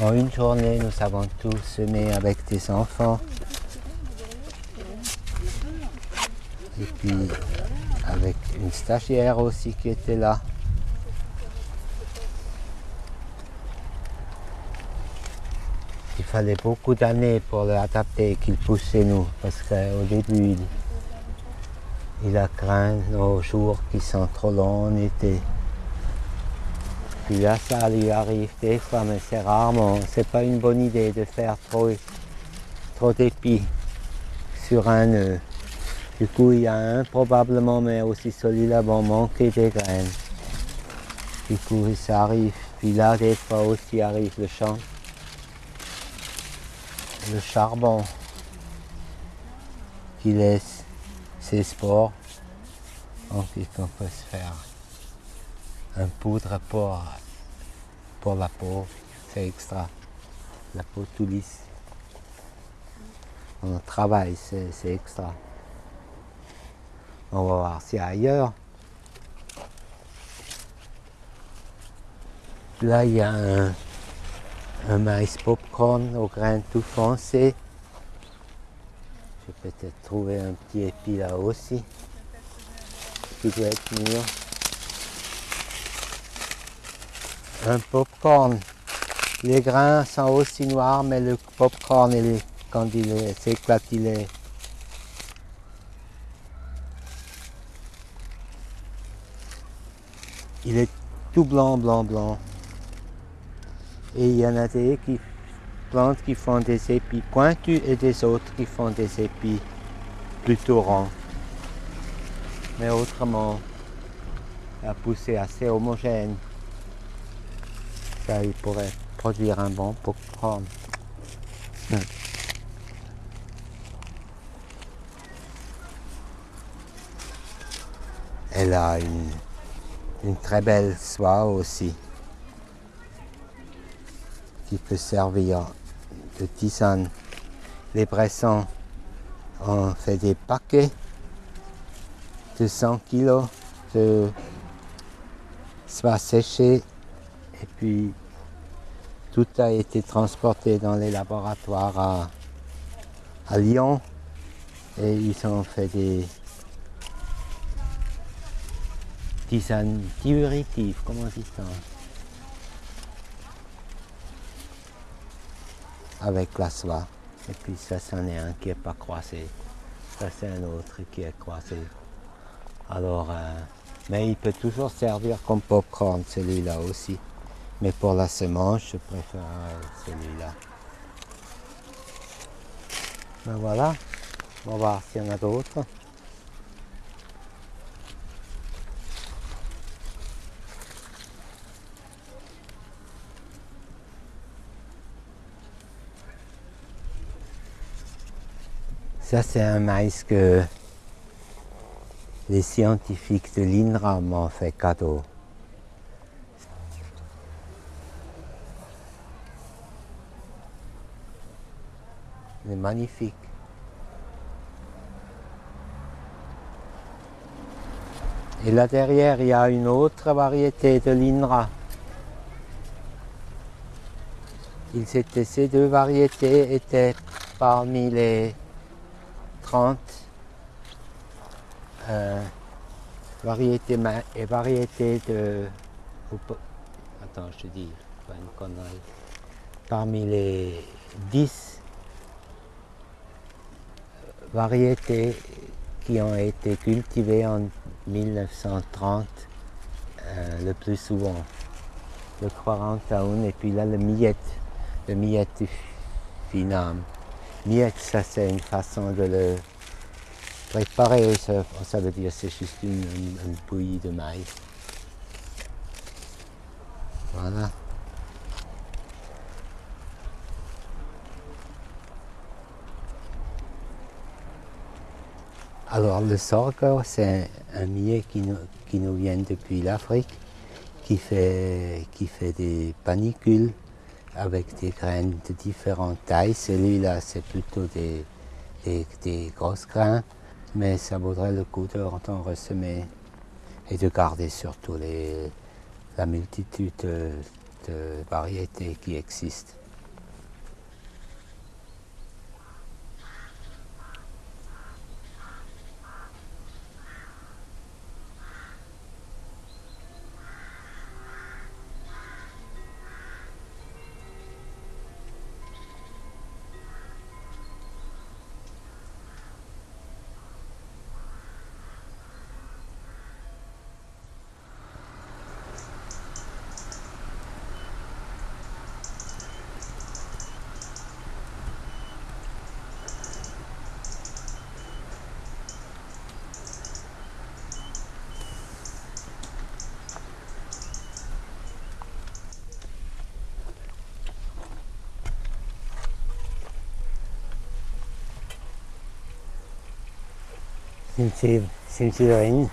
en une journée, nous avons tout semé avec des enfants. Et puis avec une stagiaire aussi qui était là. Il fallait beaucoup d'années pour l'adapter qu'il pousse chez nous parce qu'au début, il, il a craint nos jours qui sont trop longs en été. Puis là, ça lui arrive des fois, mais c'est rarement. C'est pas une bonne idée de faire trop, trop d'épis sur un nœud. Du coup, il y a un probablement, mais aussi celui-là vont manquer des graines. Du coup, ça arrive. Puis là, des fois aussi arrive le champ. Le charbon qui laisse ses spores. Donc, il faut se faire un poudre pour, pour la peau. C'est extra. La peau tout lisse. On travaille, c'est extra. On va voir si ailleurs. Là, il y a un, un maïs popcorn aux graines tout foncées. Je vais peut-être trouver un petit épi là aussi, qui doit être mûr. Un popcorn. Les grains sont aussi noirs, mais le popcorn, il est- quand il s'éclate, il est Il est tout blanc, blanc, blanc. Et il y en a des qui, plantes qui font des épis pointus et des autres qui font des épis plutôt ronds. Mais autrement, la poussée assez homogène. Ça, il pourrait produire un bon popcorn. Hmm. Elle a une une très belle soie aussi qui peut servir de tisane. Les Bressons ont fait des paquets de 100 kilos de soie séchée et puis tout a été transporté dans les laboratoires à Lyon et ils ont fait des tisane diurétive, comment on dit ça? Avec la soie. Et puis ça, c'en est un qui n'est pas croisé. Ça, c'est un autre qui est croisé. Alors, euh, mais il peut toujours servir comme popcorn, celui-là aussi. Mais pour la semence, je préfère celui-là. Ben voilà. On va voir s'il y en a d'autres. Ça, c'est un maïs que les scientifiques de l'INRA m'ont fait cadeau. C'est magnifique. Et là derrière, il y a une autre variété de l'INRA. Ces deux variétés étaient parmi les 30 euh, et variétés de. Attends, je te dis, pas une connerie. Parmi les 10 variétés qui ont été cultivées en 1930 euh, le plus souvent. Le 41 et puis là le miette, le miette finam. Miette, ça c'est une façon de le préparer, ça, ça veut dire c'est juste une, bouillie de maïs. Voilà. Alors le sorgho, c'est un millet qui nous, qui nous vient depuis l'Afrique, qui fait des panicules avec des graines de différentes tailles. Celui-là, c'est plutôt des, grosses grains, mais ça vaudrait le coup de d'en ressemer et de garder surtout la multitude de, de variétés qui existent. Sind Sie, sind Sie drin?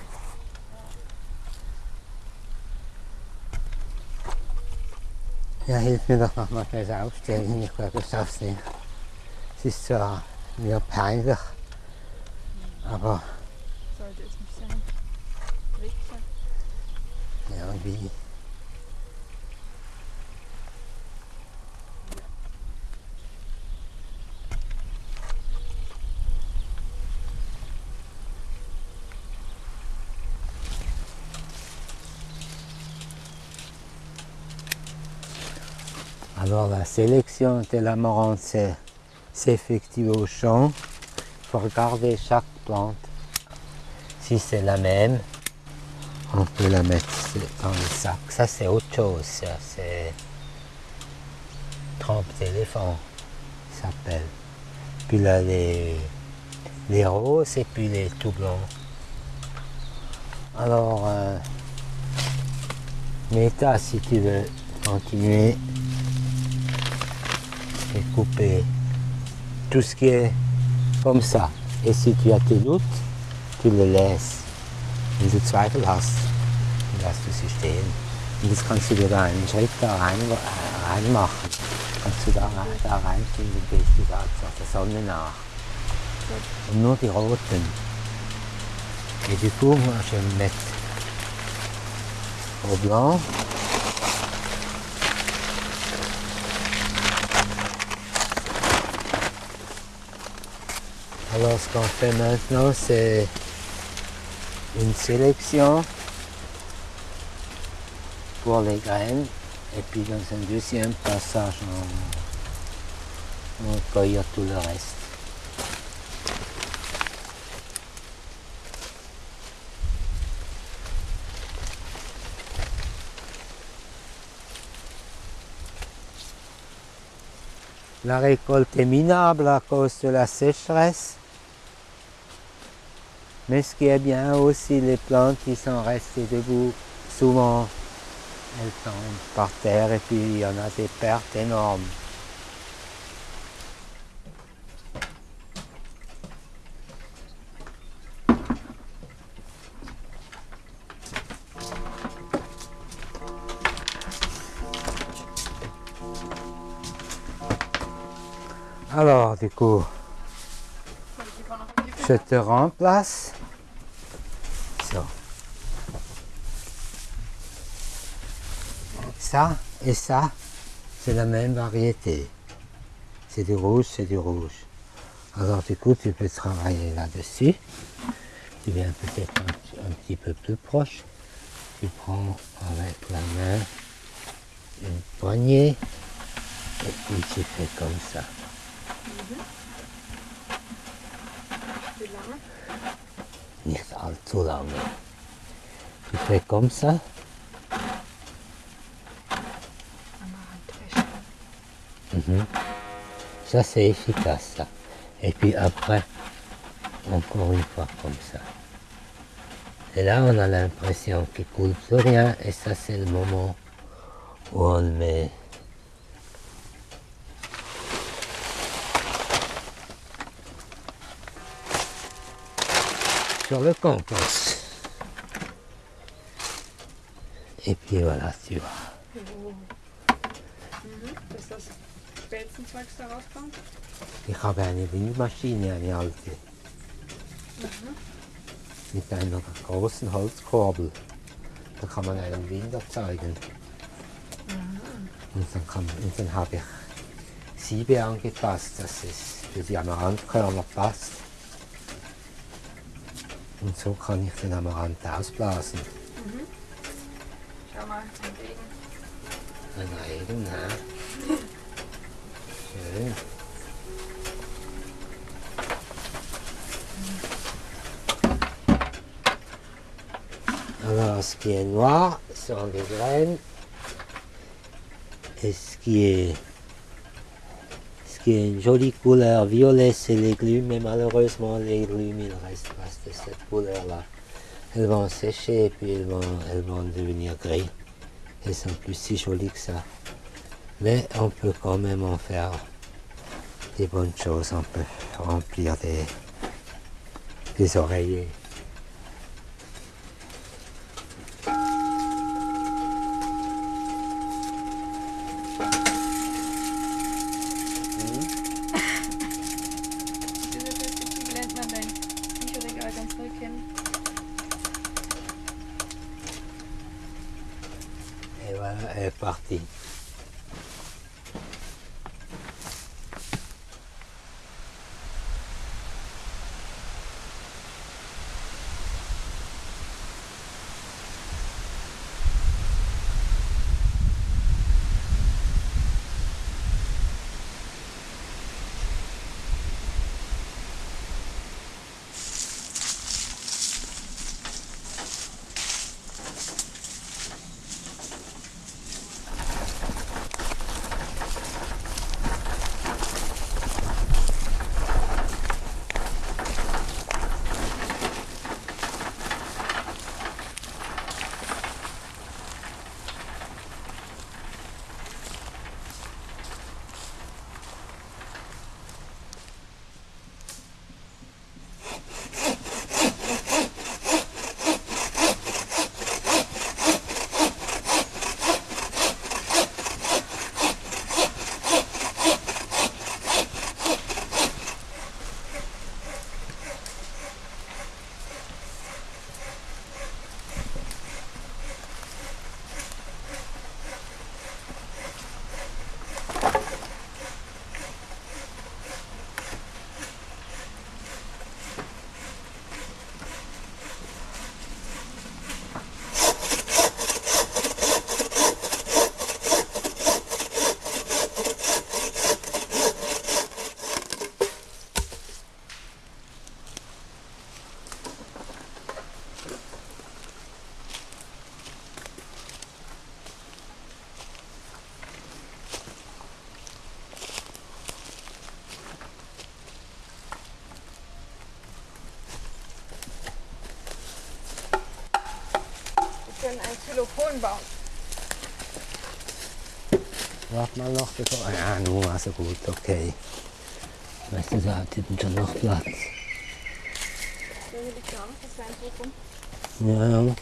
Ja, hilf mir doch noch mal das Aufstellen. Ich glaube, ich schaffe es nicht. Es ist zwar mir peinlich, aber Sollte es nicht sein. Richtig. irgendwie. Alors la sélection de l'amarante c'est- s'effectue au champ. Il faut regarder chaque plante. Si c'est la même, on peut la mettre dans le sac. Ça, c'est autre chose. C'est trempe d'éléphant, s'appelle. Puis là, les, les roses et puis les tout blancs. Alors, euh, Meta, si tu veux continuer et couper tout ce qui est comme ça. Et si tu as tes doutes, tu le laisses. Wenn du Zweifel hast, lässt du sie stehen. Und jetzt kannst du dir da einen Schritt da rein, äh, reinmachen. Kannst du da, da reintun, dann gehst du da zur Sonne nach. Und nur die roten. Et du coup, moi, je vais me mettre au blanc. Alors, ce qu'on fait maintenant, c'est une sélection pour les graines et puis dans un deuxième passage on, on cueille tout le reste. La récolte est minable à cause de la sécheresse Mais ce qui est bien aussi, les plantes qui sont restées debout, souvent elles tombent par terre et puis il y en a des pertes énormes. Alors, du coup, je te remplace. Ça et ça, c'est la même variété. C'est du rouge, c'est du rouge. Alors du coup, tu peux travailler là-dessus. Tu viens peut-être un, un petit peu plus proche. Tu prends avec la main une poignée et puis tu fais comme ça. Tu fais comme ça. Mhm. Ça c'est efficace ça. Et puis après, encore une fois comme ça. Et là on a l'impression qu'il coule plus rien et ça c'est le moment où on le met sur le compost. Et puis voilà, tu vois. Spelzenzeugs da rauskommt. Ich habe eine Windmaschine, eine alte. Mit einer großen Holzkurbel. Da kann man einen Wind erzeugen. Und dann, kann, und dann habe ich Siebe angepasst, dass es für die Amaranthkörner passt. Und so kann ich den Amaranth ausblasen. Schau mal, ein Regen. Ein Regen, ja. Ce qui est noir sont des graines. Et ce qui est, ce qui est une jolie couleur violet, c'est les glumes. Mais malheureusement, les glumes, il reste de cette couleur-là. Elles vont sécher et puis elles vont, elles vont devenir gris. Elles sont plus si jolies que ça. Mais on peut quand même en faire des bonnes choses. On peut remplir des, des oreillers. Xylophon bauen. Warte mal noch, bevor. Ja, nun war so gut, okay. Weißt du, da hat hinten schon noch Platz. Ja, ja.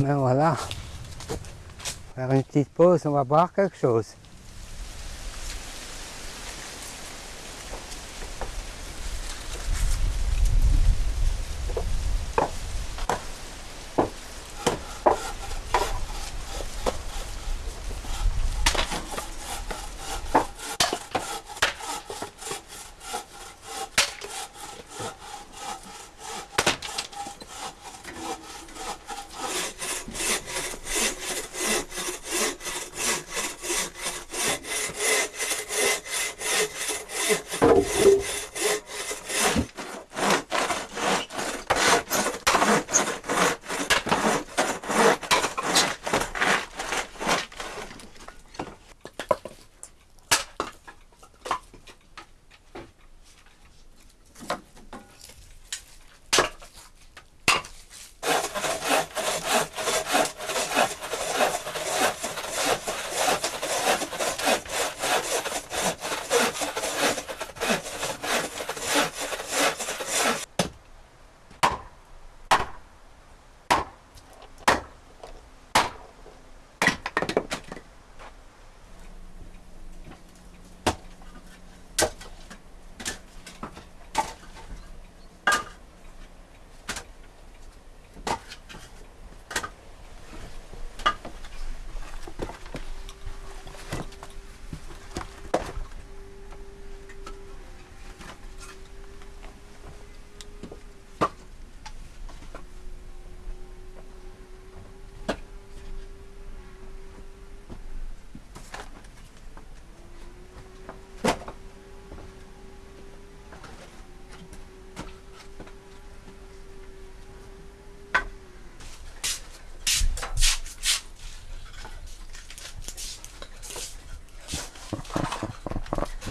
Ben voilà. Faire une petite pause, on va boire quelque chose.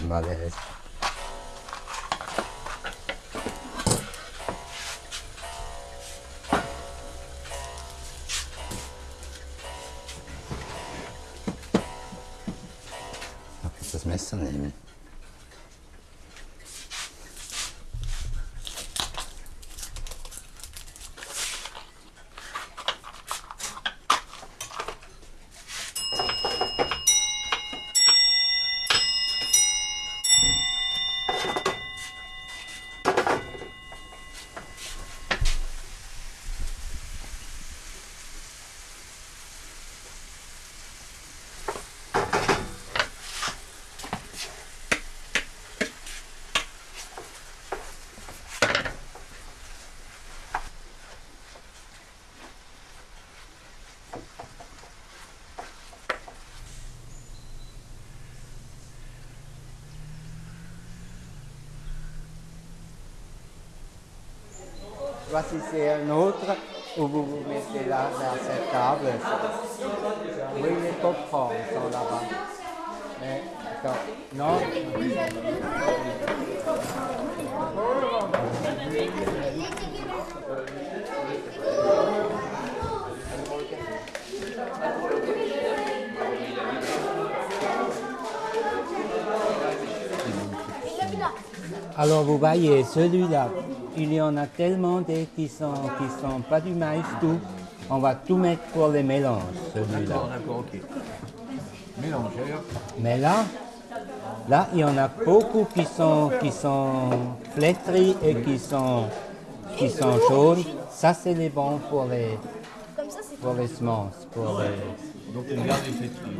Vale, es. Voici c'est un autre où vous vous mettez là, vers cette table. Oui, les coprons sont là-bas. Non? Alors vous voyez, celui-là, il y en a tellement des qui sont qui sont pas du maïs tout. On va tout mettre pour les mélanges, celui-là. D'accord, ok. Mélangeur. Mais là, là, il y en a beaucoup qui sont qui sont flétris et qui sont qui sont jaunes. Ça, c'est les bons pour les pour les semences, pour les- Donc on garde les flétris.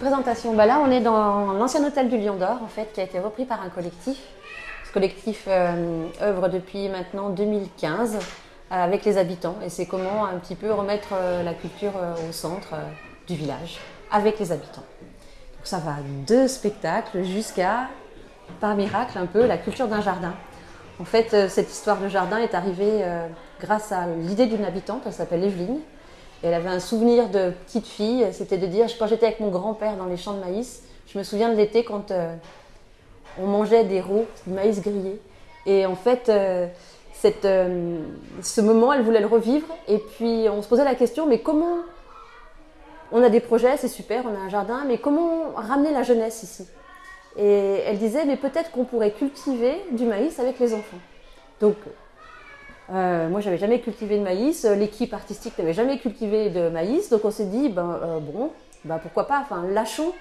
Présentation. Bah là, on est dans l'ancien hôtel du Lion d'Or, en fait, qui a été repris par un collectif. Ce collectif euh, œuvre depuis maintenant 2015 euh, avec les habitants. Et c'est comment un petit peu remettre euh, la culture au centre du village avec les habitants. Donc ça va de spectacles jusqu'à, par miracle, un peu la culture d'un jardin. En fait, cette histoire de jardin est arrivée grâce à l'idée d'une habitante, elle s'appelle Evelyne. Elle avait un souvenir de petite fille, c'était de dire, quand j'étais avec mon grand-père dans les champs de maïs, je me souviens de l'été quand euh, on mangeait des rots, du maïs grillé. Et en fait, euh, euh, ce moment, elle voulait le revivre. Et puis, on se posait la question, mais comment On a des projets, c'est super, on a un jardin, mais comment ramener la jeunesse ici? Et elle disait, mais peut-être qu'on pourrait cultiver du maïs avec les enfants. Donc, euh, moi, j'avais jamais cultivé de maïs. euh, L'équipe artistique n'avait jamais cultivé de maïs. Donc, on s'est dit, ben, euh, bon, ben, pourquoi pas, enfin, lâchons.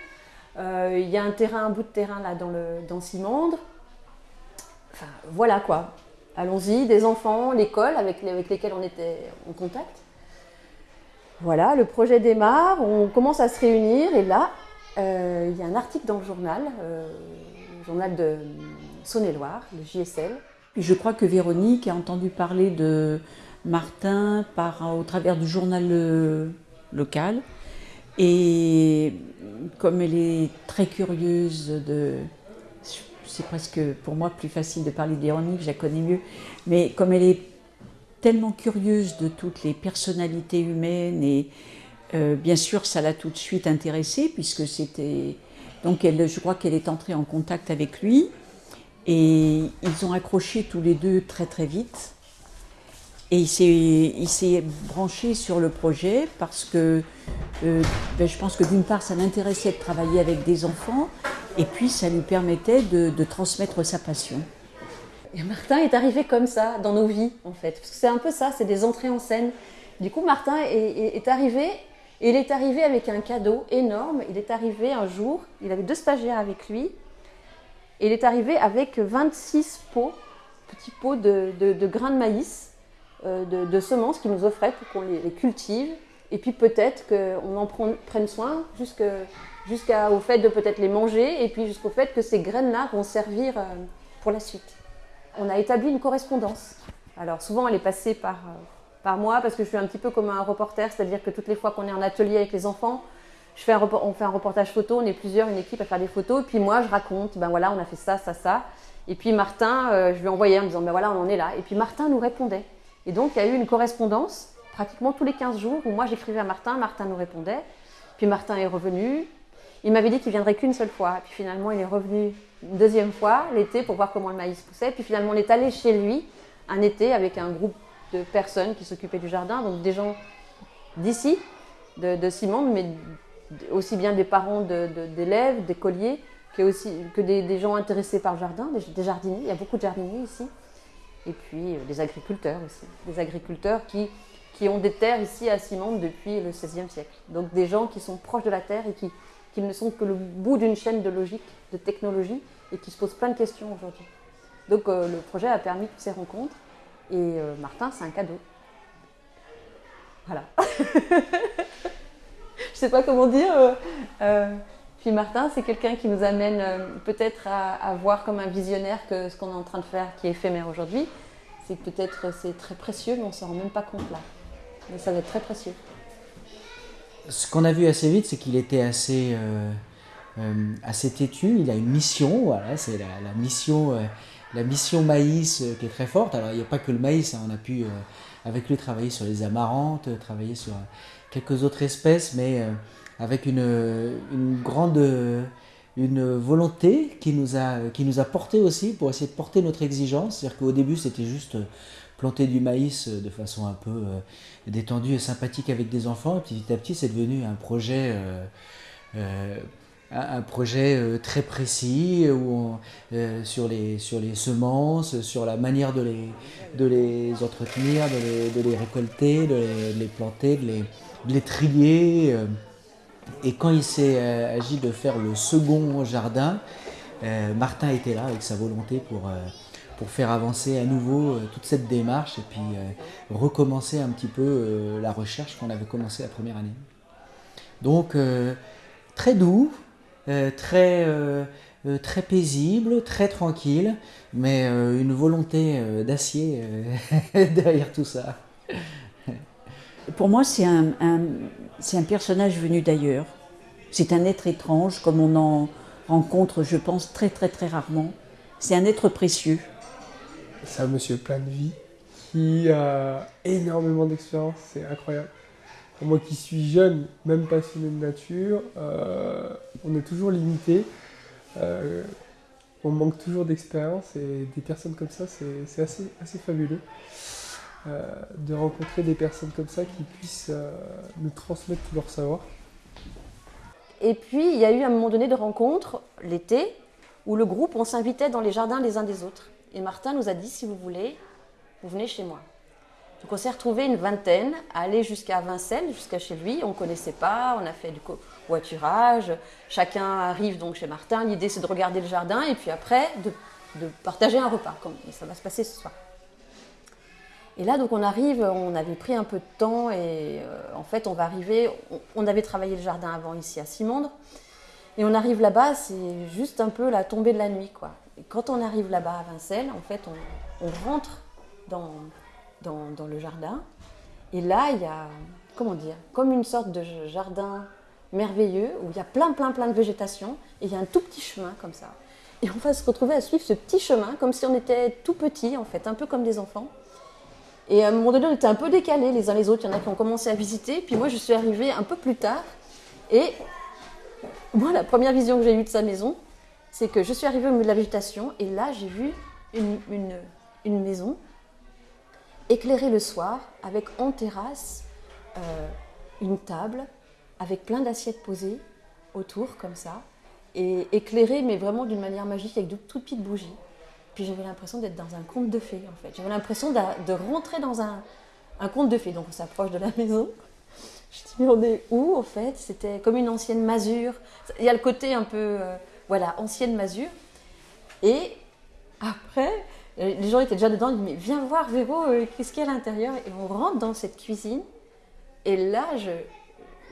Euh, Il y a un terrain, un bout de terrain là dans, le, dans Simandre. Enfin, voilà quoi. Allons-y, des enfants, l'école avec, avec lesquels on était en contact. Voilà, le projet démarre, on commence à se réunir et là, il y a un article dans le journal, le journal de Saône-et-Loire, le JSL, je crois que Véronique a entendu parler de Martin par, au travers du journal euh, local. Et comme elle est très curieuse de... C'est presque pour moi plus facile de parler de Véronique, je la connais mieux. Mais comme elle est tellement curieuse de toutes les personnalités humaines et euh, bien sûr ça l'a tout de suite intéressée puisque c'était... Donc elle, je crois qu'elle est entrée en contact avec lui. Et ils ont accroché tous les deux très très vite. Et il s'est, branché sur le projet parce que euh, ben, je pense que d'une part ça l'intéressait de travailler avec des enfants et puis ça lui permettait de, transmettre sa passion. Et Martin est arrivé comme ça dans nos vies, en fait. Parce que c'est un peu ça, c'est des entrées en scène. Du coup, Martin est- est arrivé, et il est arrivé avec un cadeau énorme. Il est arrivé un jour, il avait deux stagiaires avec lui, et il est arrivé avec 26 pots, petits pots de, de- grains de maïs, euh, de, semences qu'il nous offrait pour qu'on les, cultive. Et puis peut-être qu'on en prenne, soin jusqu'au fait de peut-être les manger, et puis jusqu'au fait que ces graines-là vont servir euh, pour la suite on a établi une correspondance. Alors souvent elle est passée par, euh, par moi parce que je suis un petit peu comme un reporter, c'est-à-dire que toutes les fois qu'on est en atelier avec les enfants, on fait un reportage photo, on est plusieurs, une équipe à faire des photos, puis moi je raconte, ben voilà on a fait ça, ça, ça. Et puis Martin, euh, je lui ai envoyé en me disant ben voilà on en est là. Et puis Martin nous répondait. Et donc il y a eu une correspondance pratiquement tous les 15 jours où moi j'écrivais à Martin, Martin nous répondait. Puis Martin est revenu. Il m'avait dit qu'il viendrait qu'une seule fois. Puis finalement, il est revenu une deuxième fois l'été pour voir comment le maïs poussait. Puis finalement, on est allé chez lui un été avec un groupe de personnes qui s'occupaient du jardin, donc des gens d'ici, de, de Simon, mais aussi bien des parents d'élèves, des colliers, que, aussi, que des, gens intéressés par le jardin, des, jardiniers. Il y a beaucoup de jardiniers ici. Et puis euh, des agriculteurs aussi. Des agriculteurs qui, qui ont des terres ici à Simon depuis le XVIe siècle. Donc des gens qui sont proches de la terre et qui, qui ne sont que le bout d'une chaîne de logique, de technologie, et qui se posent plein de questions aujourd'hui. Donc euh, le projet a permis toutes ces rencontres. Et euh, Martin, c'est un cadeau. Voilà. Je sais pas comment dire. Euh, euh, puis Martin, c'est quelqu'un qui nous amène euh, peut-être à, voir comme un visionnaire que ce qu'on est en train de faire, qui est éphémère aujourd'hui, c'est peut-être c'est très précieux, mais on s'en rend même pas compte là. Mais ça va être très précieux. Ce qu'on a vu assez vite, c'est qu'il était assez, euh, assez têtu. Il a une mission, voilà, c'est la, mission, la mission maïs qui est très forte. Alors il n'y a pas que le maïs, hein, on a pu avec lui travailler sur les amarantes, travailler sur quelques autres espèces, mais avec une, grande une volonté qui nous, a, qui nous a porté aussi pour essayer de porter notre exigence. C'est-à-dire qu'au début, c'était juste planter du maïs de façon un peu euh, détendue et sympathique avec des enfants. Et petit à petit, c'est devenu un projet, euh, euh, un projet très précis où on, sur, les, sur les semences, sur la manière de les, de les entretenir, de les, de les récolter, de les, planter, de les, de les trier. Et quand il s'est euh, agi de faire le second jardin, euh, Martin était là avec sa volonté pour, euh, pour faire avancer à nouveau euh, toute cette démarche et puis euh, recommencer un petit peu euh, la recherche qu'on avait commencé la première année. Donc très doux, très, très paisible, très tranquille, mais une volonté d'acier derrière tout ça. Pour moi, c'est un, un, un, personnage venu d'ailleurs. C'est un être étrange, comme on en rencontre, je pense, très très très rarement. C'est un être précieux. C'est un monsieur plein de vie qui a énormément d'expérience, c'est incroyable. Moi qui suis jeune, même passionné de nature, euh, on est toujours limité. Euh, on manque toujours d'expérience et des personnes comme ça, c'est assez, fabuleux. Euh, de rencontrer des personnes comme ça qui puissent nous transmettre tout leur savoir. Et puis, il y a eu un moment donné de rencontre, l'été, où le groupe, on s'invitait dans les jardins les uns des autres. Et Martin nous a dit, si vous voulez, vous venez chez moi. Donc on s'est retrouvé une vingtaine, à aller jusqu'à Vincelles, jusqu'à chez lui. On ne connaissait pas, on a fait du covoiturage. Chacun arrive donc chez Martin. L'idée, c'est de regarder le jardin et puis après, de, partager un repas. Comme, ça va se passer ce soir. Et là, donc, on arrive, on avait pris un peu de temps et euh, en fait, on va arriver. On, avait travaillé le jardin avant ici à Simondre. Et on arrive là-bas, c'est juste un peu la tombée de la nuit, quoi. Et quand on arrive là-bas à Vincelles, en fait, on rentre dans, dans, le jardin. Et là, il y a, comment dire, comme une sorte de jardin merveilleux où il y a plein, plein, plein de végétation. Et il y a un tout petit chemin comme ça. Et on va se retrouver à suivre ce petit chemin comme si on était tout petit, en fait, un peu comme des enfants. Et à un moment donné, on était un peu décalés les uns les autres. Il y en a qui ont commencé à visiter. Puis moi, je suis arrivée un peu plus tard. Et moi, la première vision que j'ai eue de sa maison, c'est que je suis arrivée au milieu de la végétation. Et là, j'ai vu une, une, une, maison éclairée le soir, avec en terrasse euh, une table, avec plein d'assiettes posées autour, comme ça. Et éclairée, mais vraiment d'une manière magique, avec de toutes petites bougies. Puis j'avais l'impression d'être dans un conte de fées, en fait. J'avais l'impression de, rentrer dans un, un conte de fées. Donc on s'approche de la maison. Je dis, mais on est où, en fait? C'était comme une ancienne masure. Il y a le côté un peu, euh, voilà, ancienne masure. Et après, les gens étaient déjà dedans. Ils disent, mais viens voir, Véro, euh, qu'est-ce qu'il y a à l'intérieur Et on rentre dans cette cuisine. Et là, je,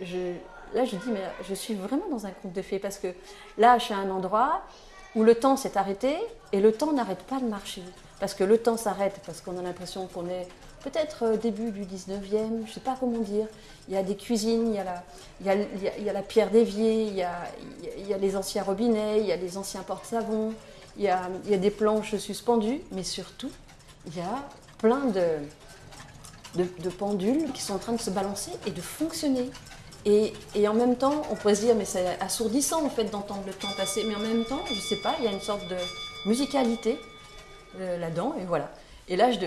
je, là, je dis, mais je suis vraiment dans un conte de fées. Parce que là, je suis à un endroit où le temps s'est arrêté et le temps n'arrête pas de marcher. Parce que le temps s'arrête, parce qu'on a l'impression qu'on est peut-être début du 19e, je ne sais pas comment dire. Il y a des cuisines, il y a la, il y a, il y a, la pierre d'évier, il, il, il y a, les anciens robinets, il y a les anciens porte-savons, il, y a, des planches suspendues, mais surtout, il y a plein de, pendules qui sont en train de se balancer et de fonctionner. Et, en même temps, on pourrait se dire, mais c'est assourdissant en fait d'entendre le temps passer, mais en même temps, je sais pas, il y a une sorte de musicalité euh, là-dedans, et voilà. Et là, je,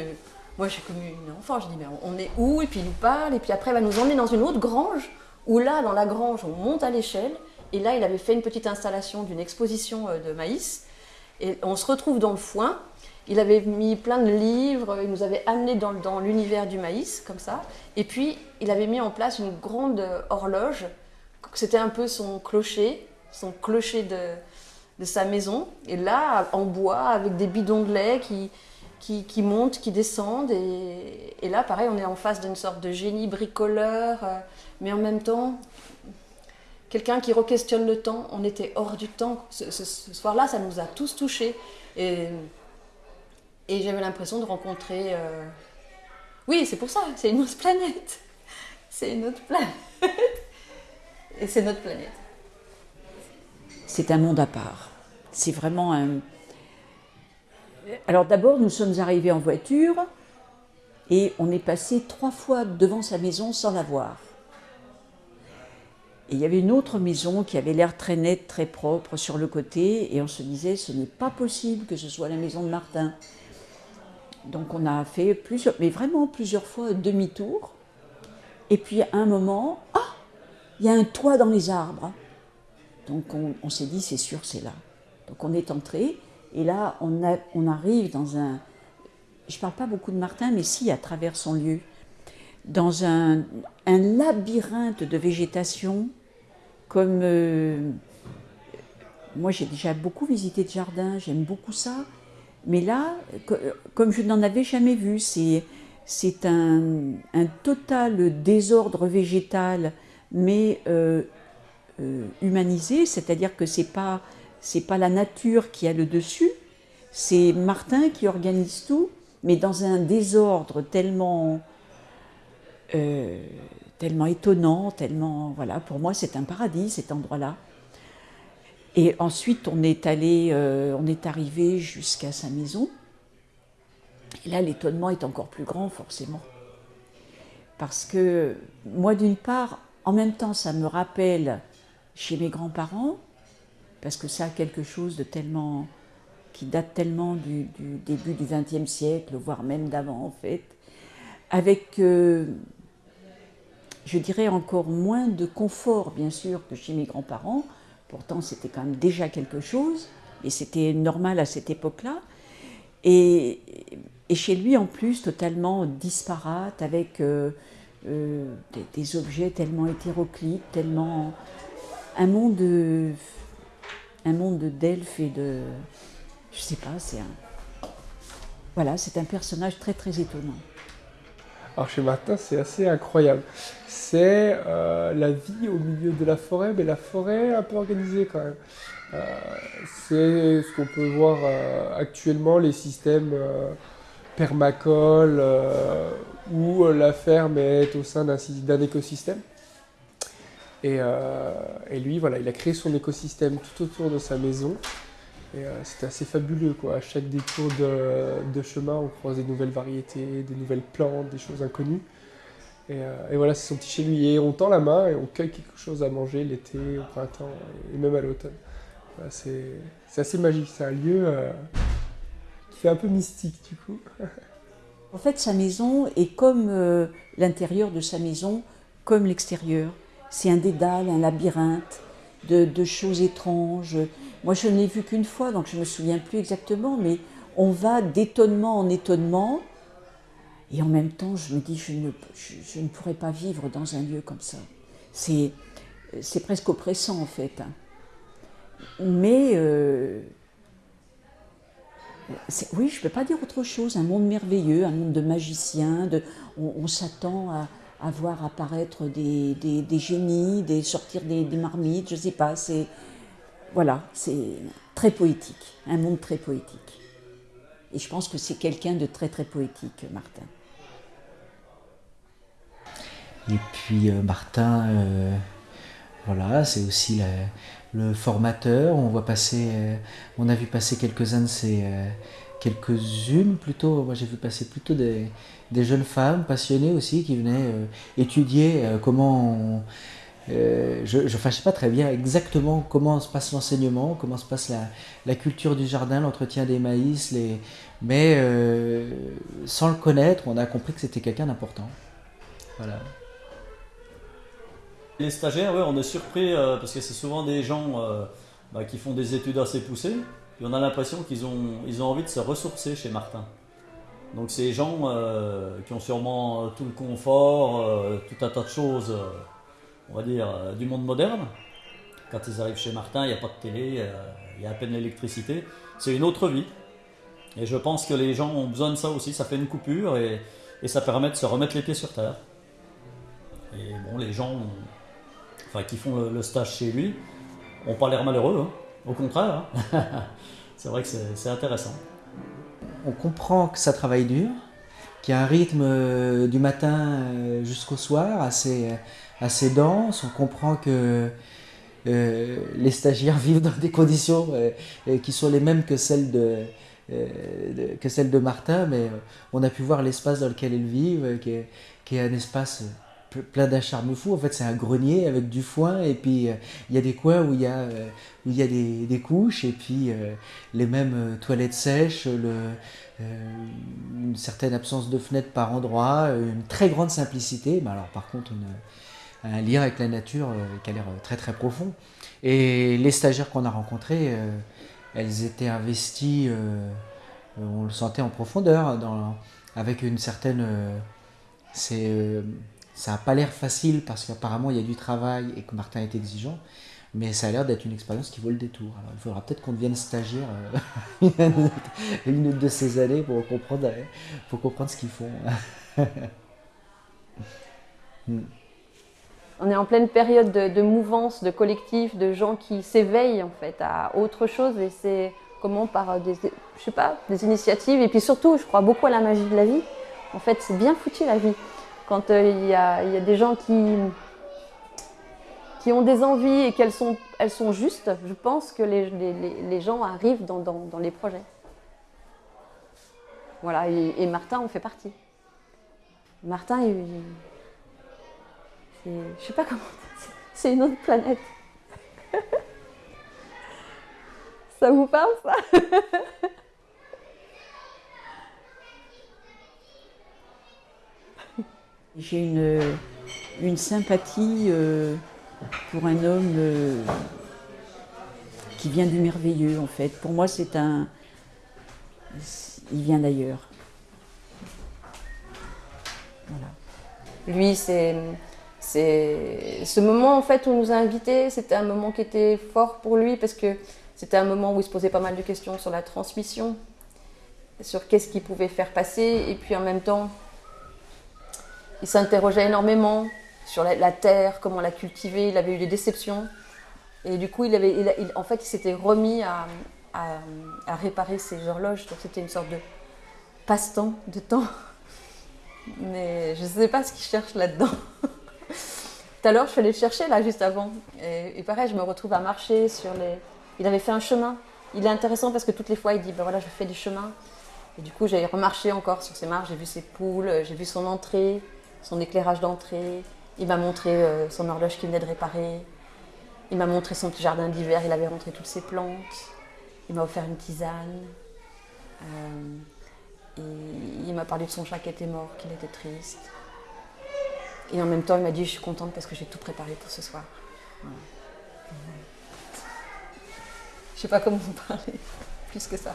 moi, suis comme une enfant, je dis, mais on est où? Et puis il nous parle, et puis après, il va nous emmener dans une autre grange, où là, dans la grange, on monte à l'échelle, et là, il avait fait une petite installation d'une exposition euh, de maïs, et on se retrouve dans le foin, il avait mis plein de livres, il nous avait amené dans, l'univers du maïs, comme ça. Et puis, il avait mis en place une grande horloge. C'était un peu son clocher, son clocher de, sa maison. Et là, en bois, avec des bidons de lait qui, qui, montent, qui descendent. Et, là, pareil, on est en face d'une sorte de génie bricoleur, mais en même temps, quelqu'un qui re-questionne le temps. On était hors du temps. Ce, soir-là, ça nous a tous touchés. Et et j'avais l'impression de rencontrer. Euh, oui, c'est pour ça, c'est une autre planète. C'est une autre planète. Et c'est notre planète. C'est un monde à part. C'est vraiment un. Alors d'abord, nous sommes arrivés en voiture et on est passé trois fois devant sa maison sans la voir. Et il y avait une autre maison qui avait l'air très nette, très propre sur le côté, et on se disait, ce n'est pas possible que ce soit la maison de Martin. Donc on a fait plusieurs, mais vraiment plusieurs fois demi-tour. Et puis à un moment, ah, il y a un toit dans les arbres. Donc on, s'est dit, c'est sûr, c'est là. Donc on est entré, et là on, on arrive dans un, je ne parle pas beaucoup de Martin, mais si à travers son lieu, dans un, labyrinthe de végétation, comme euh, moi j'ai déjà beaucoup visité de jardin, j'aime beaucoup ça, mais là, comme je n'en avais jamais vu, c'est un, un, total désordre végétal, mais euh, euh, humanisé, c'est-à-dire que ce n'est pas, pas la nature qui a le dessus, c'est Martin qui organise tout, mais dans un désordre tellement, tellement étonnant, tellement... Voilà, pour moi, c'est un paradis, cet endroit-là. Et ensuite, on est allé, euh, on est arrivé jusqu'à sa maison. Et là, l'étonnement est encore plus grand, forcément. Parce que, moi, d'une part, en même temps, ça me rappelle chez mes grands-parents, parce que ça a quelque chose de tellement. qui date tellement du, début du XXe siècle, voire même d'avant, en fait, avec. Euh, je dirais encore moins de confort, bien sûr, que chez mes grands-parents, Pourtant, c'était quand même déjà quelque chose, et c'était normal à cette époque-là. Et, chez lui, en plus, totalement disparate, avec euh, euh, des, objets tellement hétéroclites, tellement. un monde, un monde d'elfes et de. Je sais pas, c'est un. Voilà, c'est un personnage très très étonnant. Alors chez Martin, c'est assez incroyable. C'est euh, la vie au milieu de la forêt, mais la forêt un peu organisée quand même. Euh, c'est ce qu'on peut voir euh, actuellement, les systèmes permacoles, où la ferme est au sein d'un écosystème. Et, et, lui, voilà, il a créé son écosystème tout autour de sa maison. Et euh, c'était assez fabuleux, quoi. À chaque détour de, chemin, on croise des nouvelles variétés, des nouvelles plantes, des choses inconnues. Et, euh, voilà, c'est son petit chez lui. Et on tend la main et on cueille quelque chose à manger l'été, au printemps et même à l'automne. c'est assez magique. C'est un lieu euh, qui fait un peu mystique, du coup. en fait, sa maison est comme l'intérieur de sa maison, comme l'extérieur. C'est un dédale, un labyrinthe de, choses étranges, moi, je ne l'ai vu qu'une fois, donc je ne me souviens plus exactement, mais on va d'étonnement en étonnement. Et en même temps, je me dis, je ne, je, ne pourrais pas vivre dans un lieu comme ça. C'est, c'est presque oppressant, en fait. Hein. Mais, euh, oui, je ne peux pas dire autre chose. Un monde merveilleux, un monde de magiciens. De, on, s'attend à, à, voir apparaître des, des, des génies, des, sortir des, marmites, je ne sais pas. C'est, voilà, c'est très poétique, un monde très poétique. Et je pense que c'est quelqu'un de très très poétique, Martin. Et puis euh, Martin, euh, voilà, c'est aussi le formateur. On voit passer, euh, on a vu passer quelques-uns de ses, quelques-unes plutôt. Moi, j'ai vu passer plutôt des, des jeunes femmes passionnées aussi qui venaient euh, étudier euh, comment. euh, je ne pas très bien exactement comment se passe l'enseignement, comment se passe la, culture du jardin, l'entretien des maïs, mais sans le connaître, on a compris que c'était quelqu'un d'important. Voilà. Les stagiaires, on est surpris parce que c'est souvent des gens bah, qui font des études assez poussées. Et on a l'impression qu'ils ont, ils ont envie de se ressourcer chez Martin. Donc c'est des gens euh, qui ont sûrement euh, tout le confort, euh, tout un tas de choses, on va dire, du monde moderne. Quand ils arrivent chez Martin, il n'y a pas de télé, il y a à peine l'électricité. C'est une autre vie. Et je pense que les gens ont besoin de ça aussi. Ça fait une coupure et, ça permet de se remettre les pieds sur terre. Et bon, les gens enfin, qui font le, stage chez lui n'ont pas l'air malheureux. hein. Au contraire. hein. c'est vrai que c'est intéressant. On comprend que ça travaille dur, qu'il y a un rythme euh, du matin euh, jusqu'au soir assez, assez dense. On comprend que euh, les stagiaires vivent dans des conditions euh, euh, qui sont les mêmes que celles de, euh, Martin, mais euh, on a pu voir l'espace dans lequel ils vivent, euh, qui est, un espace euh, plein d'un charme fou. En fait, c'est un grenier avec du foin, et puis euh, il y a des coins où il y a, euh, où y a des, des couches, et puis euh, les mêmes euh, toilettes sèches, le, une certaine absence de fenêtres par endroit, une très grande simplicité, mais alors par contre un lien avec la nature qui a l'air très très profond. Et les stagiaires qu'on a rencontrés, elles étaient investies, on le sentait en profondeur, dans, avec une certaine... c'est, ça n'a pas l'air facile parce qu'apparemment il y a du travail et que Martin est exigeant, mais ça a l'air d'être une expérience qui vaut le détour. Alors il faudra peut-être qu'on devienne stagiaire euh, une, de ces années pour comprendre, euh, comprendre ce qu'ils font. Hmm. On est en pleine période de, de mouvance, de collectif, de gens qui s'éveillent en fait à autre chose et c'est comment par euh, des, je sais pas, des initiatives et puis surtout, je crois beaucoup à la magie de la vie. En fait, c'est bien foutu la vie. Quand euh, il y, a, il des gens qui qui ont des envies et qu'elles sont, elles sont justes, je pense que les, les- les- gens arrivent dans, dans- les projets. Voilà, et, Martin en fait partie. Martin, il, c'est, je sais pas comment, c'est une autre planète. ça vous parle ça? J'ai une, sympathie euh, pour un homme euh, qui vient du merveilleux, en fait. Pour moi, c'est un. Il vient d'ailleurs. Lui, c'est, c'est ce moment en fait où on nous a invités, c'était un moment qui était fort pour lui parce que c'était un moment où il se posait pas mal de questions sur la transmission, sur qu'est-ce qu'il pouvait faire passer, et puis en même temps, il s'interrogeait énormément sur la, terre, comment la cultiver. Il avait eu des déceptions, et du coup, il avait, en fait, il s'était remis à, réparer ses horloges. Donc c'était une sorte de passe-temps, de temps. Mais je ne sais pas ce qu'il cherche là-dedans. Tout à l'heure, je suis allée le chercher là juste avant. Et, et pareil, je me retrouve à marcher sur les. Il avait fait un chemin. Il est intéressant parce que toutes les fois, il dit ben voilà, je fais des chemins. Et du coup, j'ai remarché encore sur ses marches. J'ai vu ses poules, j'ai vu son entrée, son éclairage d'entrée. Il m'a montré euh, son horloge qu'il venait de réparer. Il m'a montré son petit jardin d'hiver. Il avait rentré toutes ses plantes. Il m'a offert une tisane. Euh, il m'a parlé de son chat qui était mort, qu'il était triste. Et en même temps, il m'a dit Je suis contente parce que j'ai tout préparé pour ce soir. Je sais pas comment vous parler plus que ça.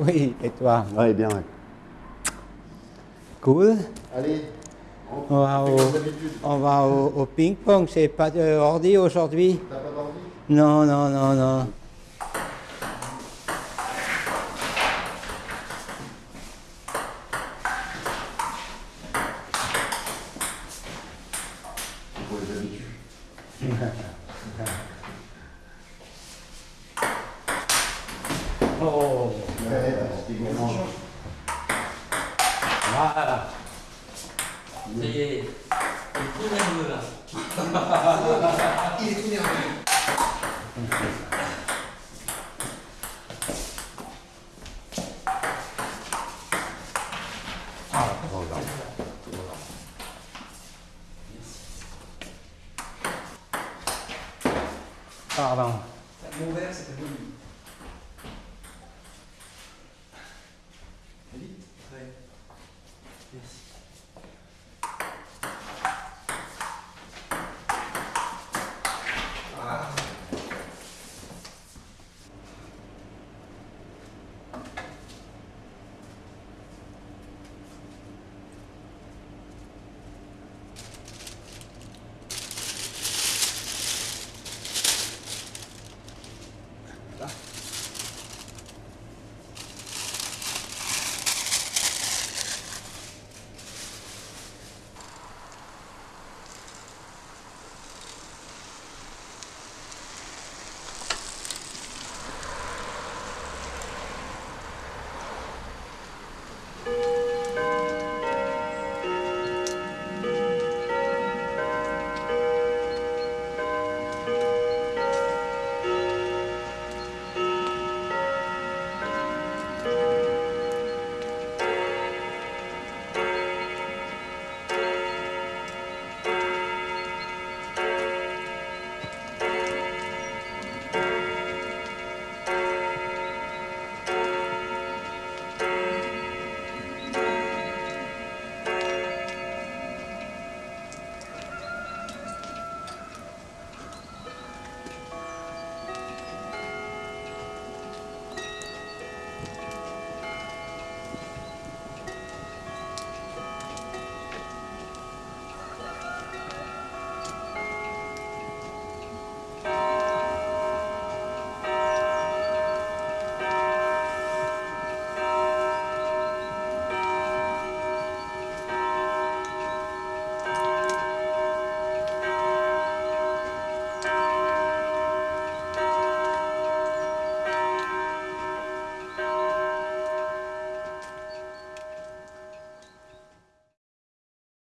Oui, et toi Oui, bien, ouais. Cool. Allez, On va au, on va au, au ping-pong. C'est pas de ordi aujourd'hui t'as pas d'ordi? Non, non, non, non.